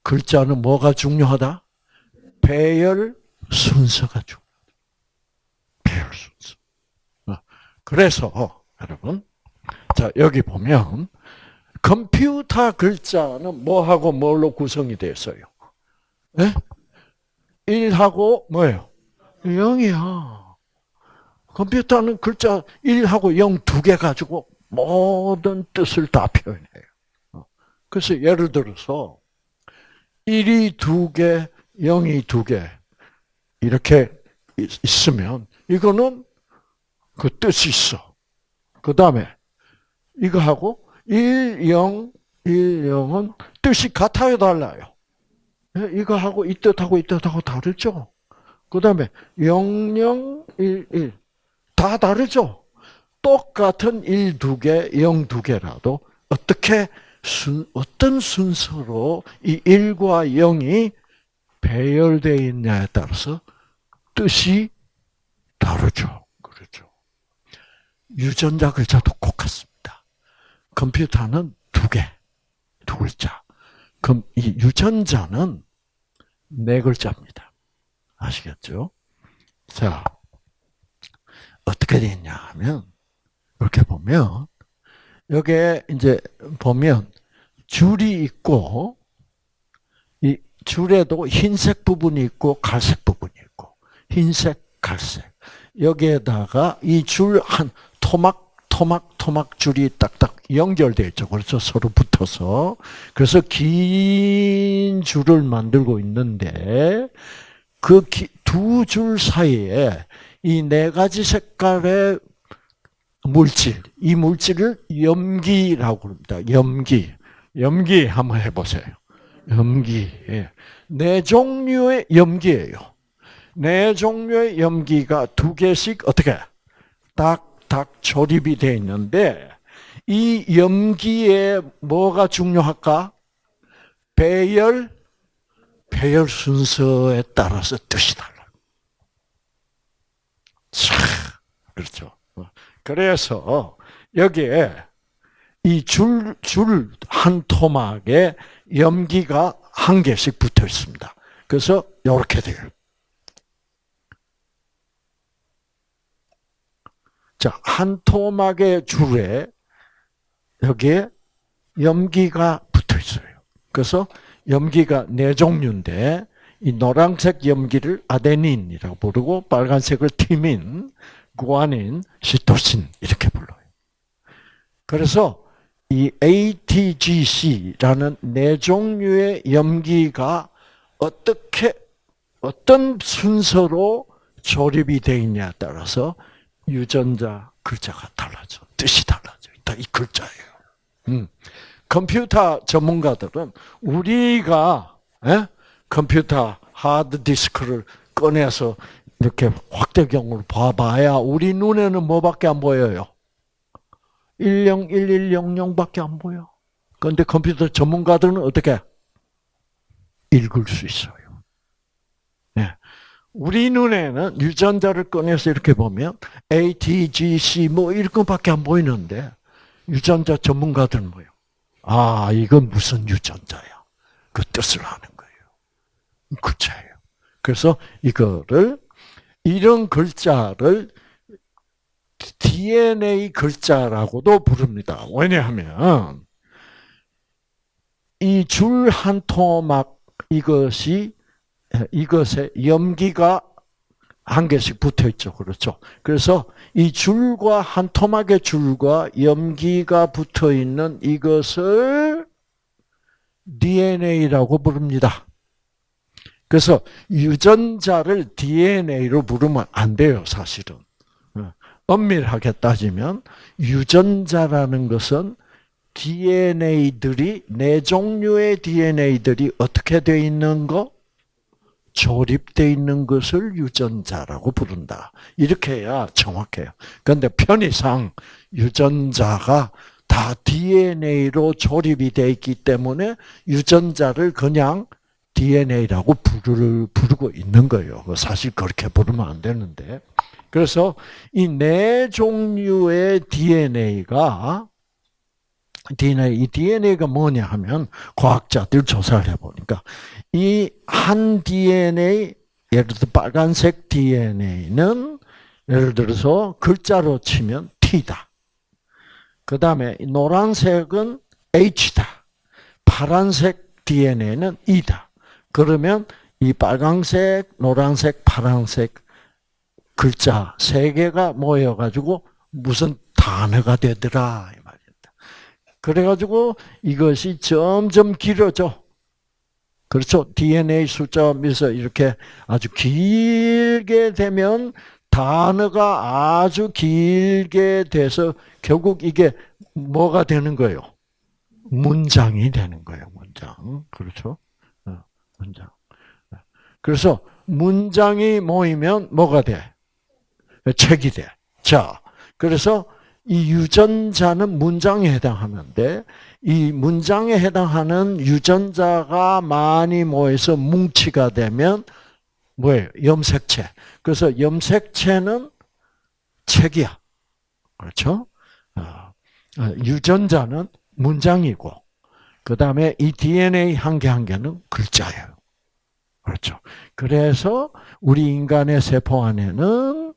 글자는 뭐가 중요하다? 배열 순서가 중요해요. 배열 순서. 어, 그래서 여러분, 자 여기 보면 컴퓨터 글자는 뭐하고 뭘로 구성이 되었어요? 네? 1하고 뭐예요? 0이야. 컴퓨터는 글자 1하고 0 두 개 가지고 모든 뜻을 다 표현해요. 어. 그래서 예를 들어서 1이 두 개, 0이 두 개, 이렇게 있으면, 이거는 그 뜻이 있어. 그 다음에, 이거하고 1, 0, 1, 0은 뜻이 같아요, 달라요? 예, 이거하고 이 뜻하고 이 뜻하고 다르죠? 그 다음에 0, 0, 1, 1. 다 다르죠? 똑같은 1, 두 개, 0, 두 개라도 어떻게 순, 어떤 순서로 이 1과 0이 배열되어 있냐에 따라서 뜻이 다르죠. 그렇죠. 유전자 글자도 똑같습니다. 컴퓨터는 두 개, 두 글자. 그럼 이 유전자는 네 글자입니다. 아시겠죠? 자, 어떻게 되냐 하면, 이렇게 보면, 여기에 이제 보면, 줄이 있고, 이 줄에도 흰색 부분이 있고, 갈색 부분이 있고, 흰색, 갈색. 여기에다가 이 줄 한 토막, 토막, 토막 줄이 딱딱 연결되어 있죠. 그렇죠. 서로 붙어서. 그래서 긴 줄을 만들고 있는데, 그 두 줄 사이에 이 네 가지 색깔의 물질, 이 물질을 염기라고 합니다. 염기. 염기 한번 해보세요. 염기. 예. 네 종류의 염기예요. 네 종류의 염기가 두 개씩 어떻게 딱 딱 조립이 되어 있는데 이 염기에 뭐가 중요할까? 배열, 배열 순서에 따라서 뜻이 달라. 차, 그렇죠. 그래서 여기에 이 줄, 줄 한 토막에 염기가 한 개씩 붙어 있습니다. 그래서 이렇게 돼요. 자, 한 토막의 줄에 여기에 염기가 붙어 있어요. 그래서 염기가 네 종류인데 이 노란색 염기를 아데닌이라고 부르고 빨간색을 티민, 구아닌, 시토신 이렇게 불러요. 그래서 이 ATGC라는 네 종류의 염기가 어떻게 어떤 순서로 조립이 되어 있냐에 따라서 유전자 글자가 달라져. 뜻이 달라져. 이 글자예요. 음. 컴퓨터 전문가들은 우리가 에? 예? 컴퓨터 하드 디스크를 꺼내서 이렇게 확대경으로 봐봐야 우리 눈에는 뭐밖에 안 보여요? 101100밖에 안 보여. 그런데 컴퓨터 전문가들은 어떻게 읽을 수 있어요. 네. 우리 눈에는 유전자를 꺼내서 이렇게 보면 A, T, G, C 뭐 이렇게밖에 안 보이는데 유전자 전문가들은 뭐요? 아, 이건 무슨 유전자야? 그 뜻을 아는 거예요. 글자예요. 그래서 이거를 이런 글자를 DNA 글자라고도 부릅니다. 왜냐하면 이 줄 한 토막 이것이 이것에 염기가 한 개씩 붙어 있죠. 그렇죠. 그래서 이 줄과 한 토막의 줄과 염기가 붙어 있는 이것을 DNA라고 부릅니다. 그래서 유전자를 DNA로 부르면 안 돼요, 사실은. 어, 엄밀하게 따지면 유전자라는 것은 DNA들이 네 종류의 DNA들이 어떻게 되어 있는 거? 조립되어 있는 것을 유전자라고 부른다. 이렇게 해야 정확해요. 그런데 편의상 유전자가 다 DNA로 조립이 되어 있기 때문에 유전자를 그냥 DNA라고 부르, 부르고 있는 거예요. 사실 그렇게 부르면 안 되는데. 그래서 이 네 종류의 DNA가 DNA, 이 DNA가 뭐냐 하면 과학자들 조사를 해보니까 이 한 DNA 예를 들어 빨간색 DNA는 예를 들어서 글자로 치면 T다. 그 다음에 노란색은 H다. 파란색 DNA는 E다. 그러면 이 빨강색, 노란색, 파란색 글자 세 개가 모여가지고 무슨 단어가 되더라. 그래가지고 이것이 점점 길어져. 그렇죠. DNA 숫자면서 이렇게 아주 길게 되면 단어가 아주 길게 돼서 결국 이게 뭐가 되는 거예요? 문장이 되는 거예요. 문장. 그렇죠. 어, 문장. 그래서 문장이 모이면 뭐가 돼? 책이 돼. 자, 그래서 이 유전자는 문장에 해당하는데 이 문장에 해당하는 유전자가 많이 모여서 뭉치가 되면 뭐예요? 염색체. 그래서 염색체는 책이야. 그렇죠? 어, 어, 유전자는 문장이고, 그 다음에 이 DNA 한 개 한 개는 글자예요. 그렇죠. 그래서 우리 인간의 세포 안에는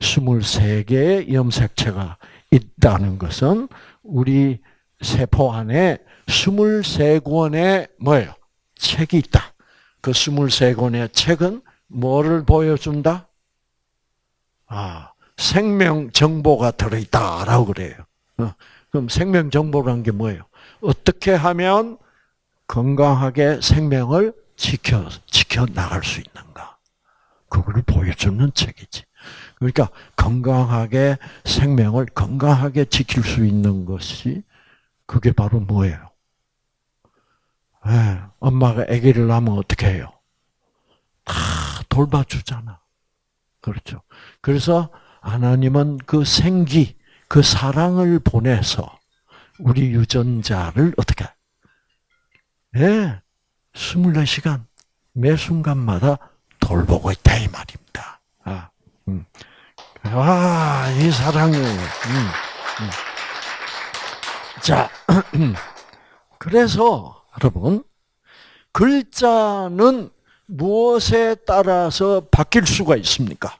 23개의 염색체가 있다는 것은 우리 세포 안에 23권의 뭐예요? 책이 있다. 그 23권의 책은 뭐를 보여준다? 아, 생명 정보가 들어있다라고 그래요. 어, 그럼 생명 정보란 게 뭐예요? 어떻게 하면 건강하게 생명을 지켜 지켜 나갈 수 있는가? 그걸 보여주는 책이지. 그러니까 건강하게 생명을 건강하게 지킬 수 있는 것이 그게 바로 뭐예요? 네, 엄마가 아기를 낳으면 어떻게 해요? 다 돌봐주잖아. 그렇죠. 그래서 하나님은 그 생기, 그 사랑을 보내서 우리 유전자를 어떻게? 네, 24시간 매 순간마다 돌보고 있다 이 말입니다. 아, 음. 아, 이 사랑이. 음, 음. 자, 그래서 여러분 글자는 무엇에 따라서 바뀔 수가 있습니까?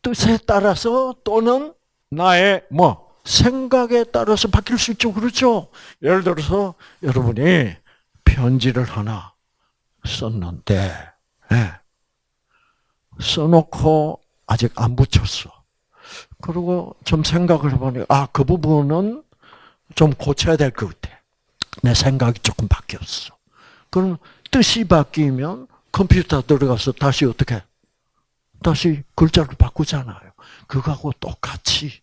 뜻에 따라서 또는 나의 뭐 생각에 따라서 바뀔 수 있죠. 그렇죠? 예를 들어서 여러분이 편지를 하나 썼는데 네. 써놓고 아직 안 붙였어. 그리고 좀 생각을 해보니 아 그 부분은 좀 고쳐야 될 것 같아. 내 생각이 조금 바뀌었어. 그럼 뜻이 바뀌면 컴퓨터 들어가서 다시 어떻게? 다시 글자를 바꾸잖아요. 그거하고 똑같이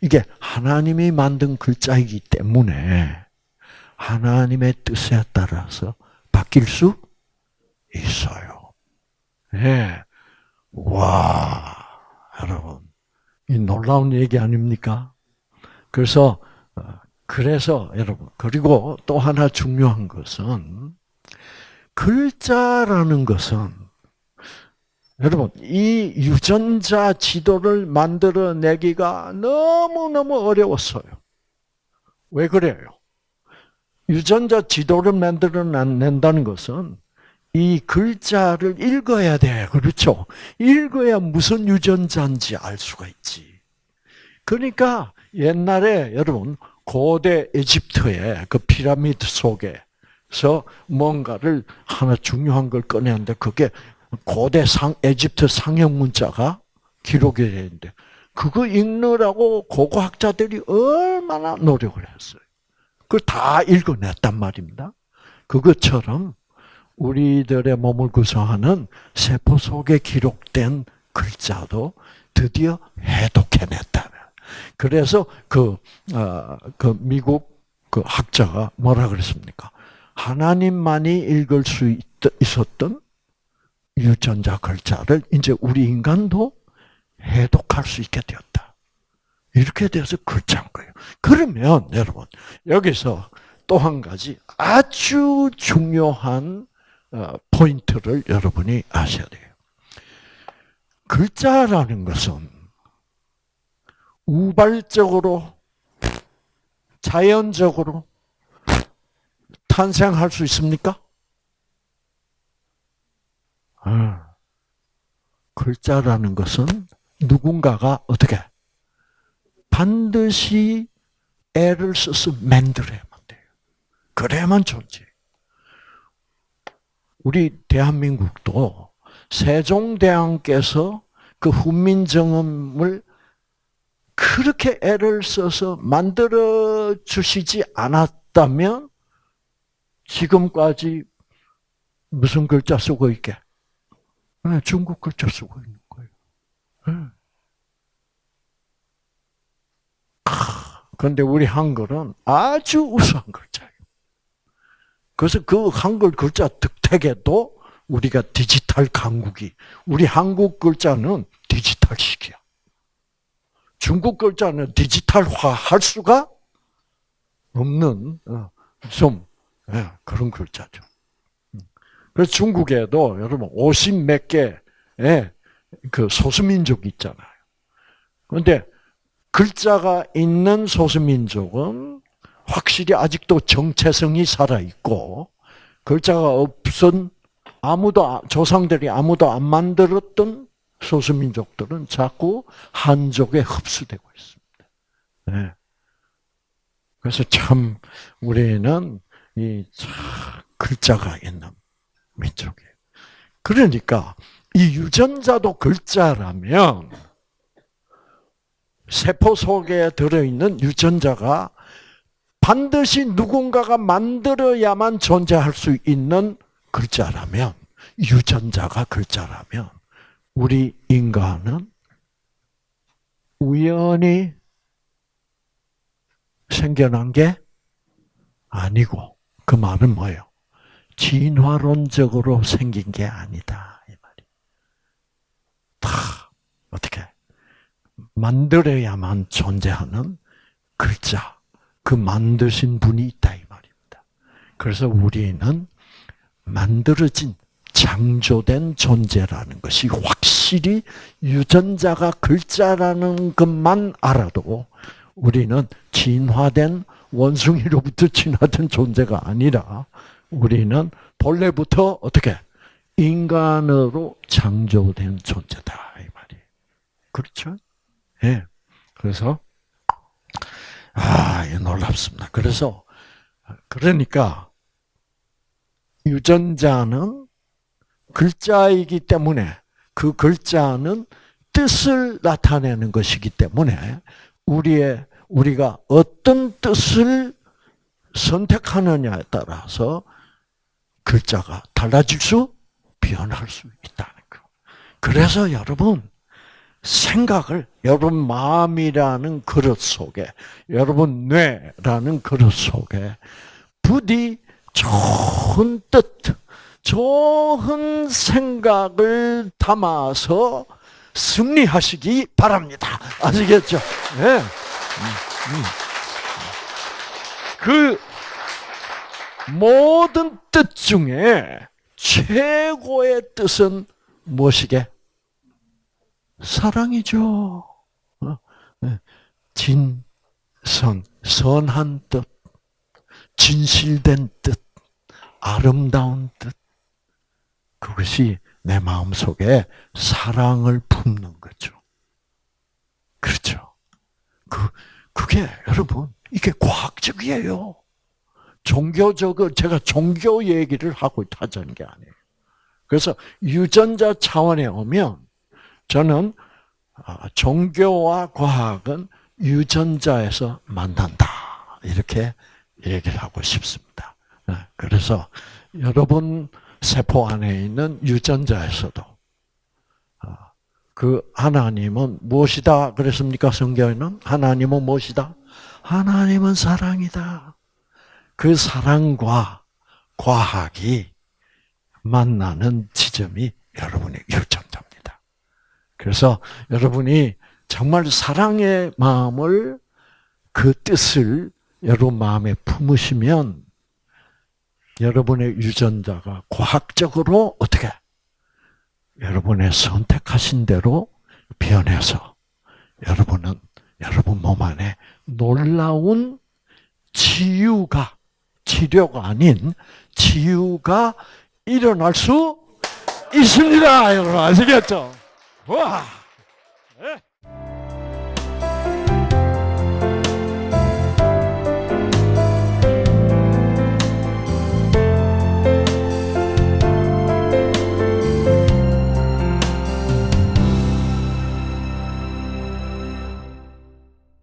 이게 하나님이 만든 글자이기 때문에 하나님의 뜻에 따라서 바뀔 수 있어요. 예. 네. 와, 여러분. 이 놀라운 얘기 아닙니까? 그래서 어, 그래서 여러분 그리고 또 하나 중요한 것은 글자라는 것은 여러분 이 유전자 지도를 만들어내기가 너무 너무 어려웠어요. 왜 그래요? 유전자 지도를 만들어낸다는 것은 이 글자를 읽어야 돼. 그렇죠? 읽어야 무슨 유전자인지 알 수가 있지. 그러니까 옛날에 여러분 고대 에집트의 그 피라미드 속에서 뭔가를 하나 중요한 걸 꺼내는데 그게 고대 상 에집트 상형 문자가 기록이 되는데 그거 읽느라고 고고학자들이 얼마나 노력을 했어요. 그걸 다 읽어냈단 말입니다. 그것처럼 우리들의 몸을 구성하는 세포 속에 기록된 글자도 드디어 해독해냈다. 그래서 그, 어, 그 미국 그 학자가 뭐라 그랬습니까? 하나님만이 읽을 수 있, 있었던 유전자 글자를 이제 우리 인간도 해독할 수 있게 되었다. 이렇게 돼서 글자인 거예요. 그러면 여러분 여기서 또 한 가지 아주 중요한 어, 포인트를 여러분이 아셔야 돼요. 글자라는 것은 우발적으로 자연적으로 탄생할 수 있습니까? 아, 글자라는 것은 누군가가 어떻게 반드시 애를 써서 만들어야만 돼요. 그래야만 존재. 우리 대한민국도 세종대왕께서 그 훈민정음을 그렇게 애를 써서 만들어 주시지 않았다면 지금까지 무슨 글자 쓰고 있게? 네, 중국 글자 쓰고 있는 거예요. 네. 그런데 우리 한글은 아주 우수한 글자예요. 그래서 그 한글 글자 득택에도 우리가 디지털 강국이, 우리 한국 글자는 디지털식이야. 중국 글자는 디지털화 할 수가 없는, 어, 좀, 예, 그런 글자죠. 그래서 중국에도 여러분 50 몇 개의 그 소수민족 있잖아요. 그런데 글자가 있는 소수민족은 확실히 아직도 정체성이 살아있고, 글자가 없은 아무도, 조상들이 아무도 안 만들었던 소수민족들은 자꾸 한족에 흡수되고 있습니다. 네. 그래서 참, 우리는 이 글자가 있는 민족이에요. 그러니까, 이 유전자도 글자라면, 세포 속에 들어있는 유전자가 반드시 누군가가 만들어야만 존재할 수 있는 글자라면, 유전자가 글자라면, 우리 인간은 우연히 생겨난 게 아니고, 그 말은 뭐예요? 진화론적으로 생긴 게 아니다. 이 말이. 다, 어떻게? 만들어야만 존재하는 글자, 그 만드신 분이 있다 이 말입니다. 그래서 우리는 만들어진 창조된 존재라는 것이 확실히 유전자가 글자라는 것만 알아도 우리는 진화된 원숭이로부터 진화된 존재가 아니라 우리는 본래부터 어떻게 인간으로 창조된 존재다 이 말이. 그렇죠? 예. 그래서 아, 놀랍습니다. 그래서 그러니까 유전자는 글자이기 때문에 그 글자는 뜻을 나타내는 것이기 때문에 우리의 우리가 어떤 뜻을 선택하느냐에 따라서 글자가 달라질 수, 변할 수 있다는 거. 그래서 여러분 생각을 여러분 마음이라는 그릇 속에, 여러분 뇌라는 그릇 속에 부디 좋은 뜻, 좋은 생각을 담아서 승리하시기 바랍니다. 아시겠죠? 네. 그 모든 뜻 중에 최고의 뜻은 무엇이게? 사랑이죠. 어? 네. 진, 선, 선한 뜻, 진실된 뜻, 아름다운 뜻. 그것이 내 마음 속에 사랑을 품는 거죠. 그렇죠. 그, 그게 여러분, 이게 과학적이에요. 종교적을, 제가 종교 얘기를 하고 하자는 게 아니에요. 그래서 유전자 차원에 오면 저는 아, 종교와 과학은 유전자에서 만난다. 이렇게 얘기를 하고 싶습니다. 네, 그래서 여러분 세포 안에 있는 유전자에서도 아, 그 하나님은 무엇이다 그랬습니까? 성경에는 하나님은 무엇이다? 하나님은 사랑이다. 그 사랑과 과학이 만나는 지점이 여러분의 유전자. 그래서 여러분이 정말 사랑의 마음을 그 뜻을 여러분 마음에 품으시면 여러분의 유전자가 과학적으로 어떻게 여러분의 선택하신 대로 변해서 여러분은 여러분 몸 안에 놀라운 치유가 치료가 아닌 치유가 일어날 수 있습니다. 여러분 아시겠죠? 와!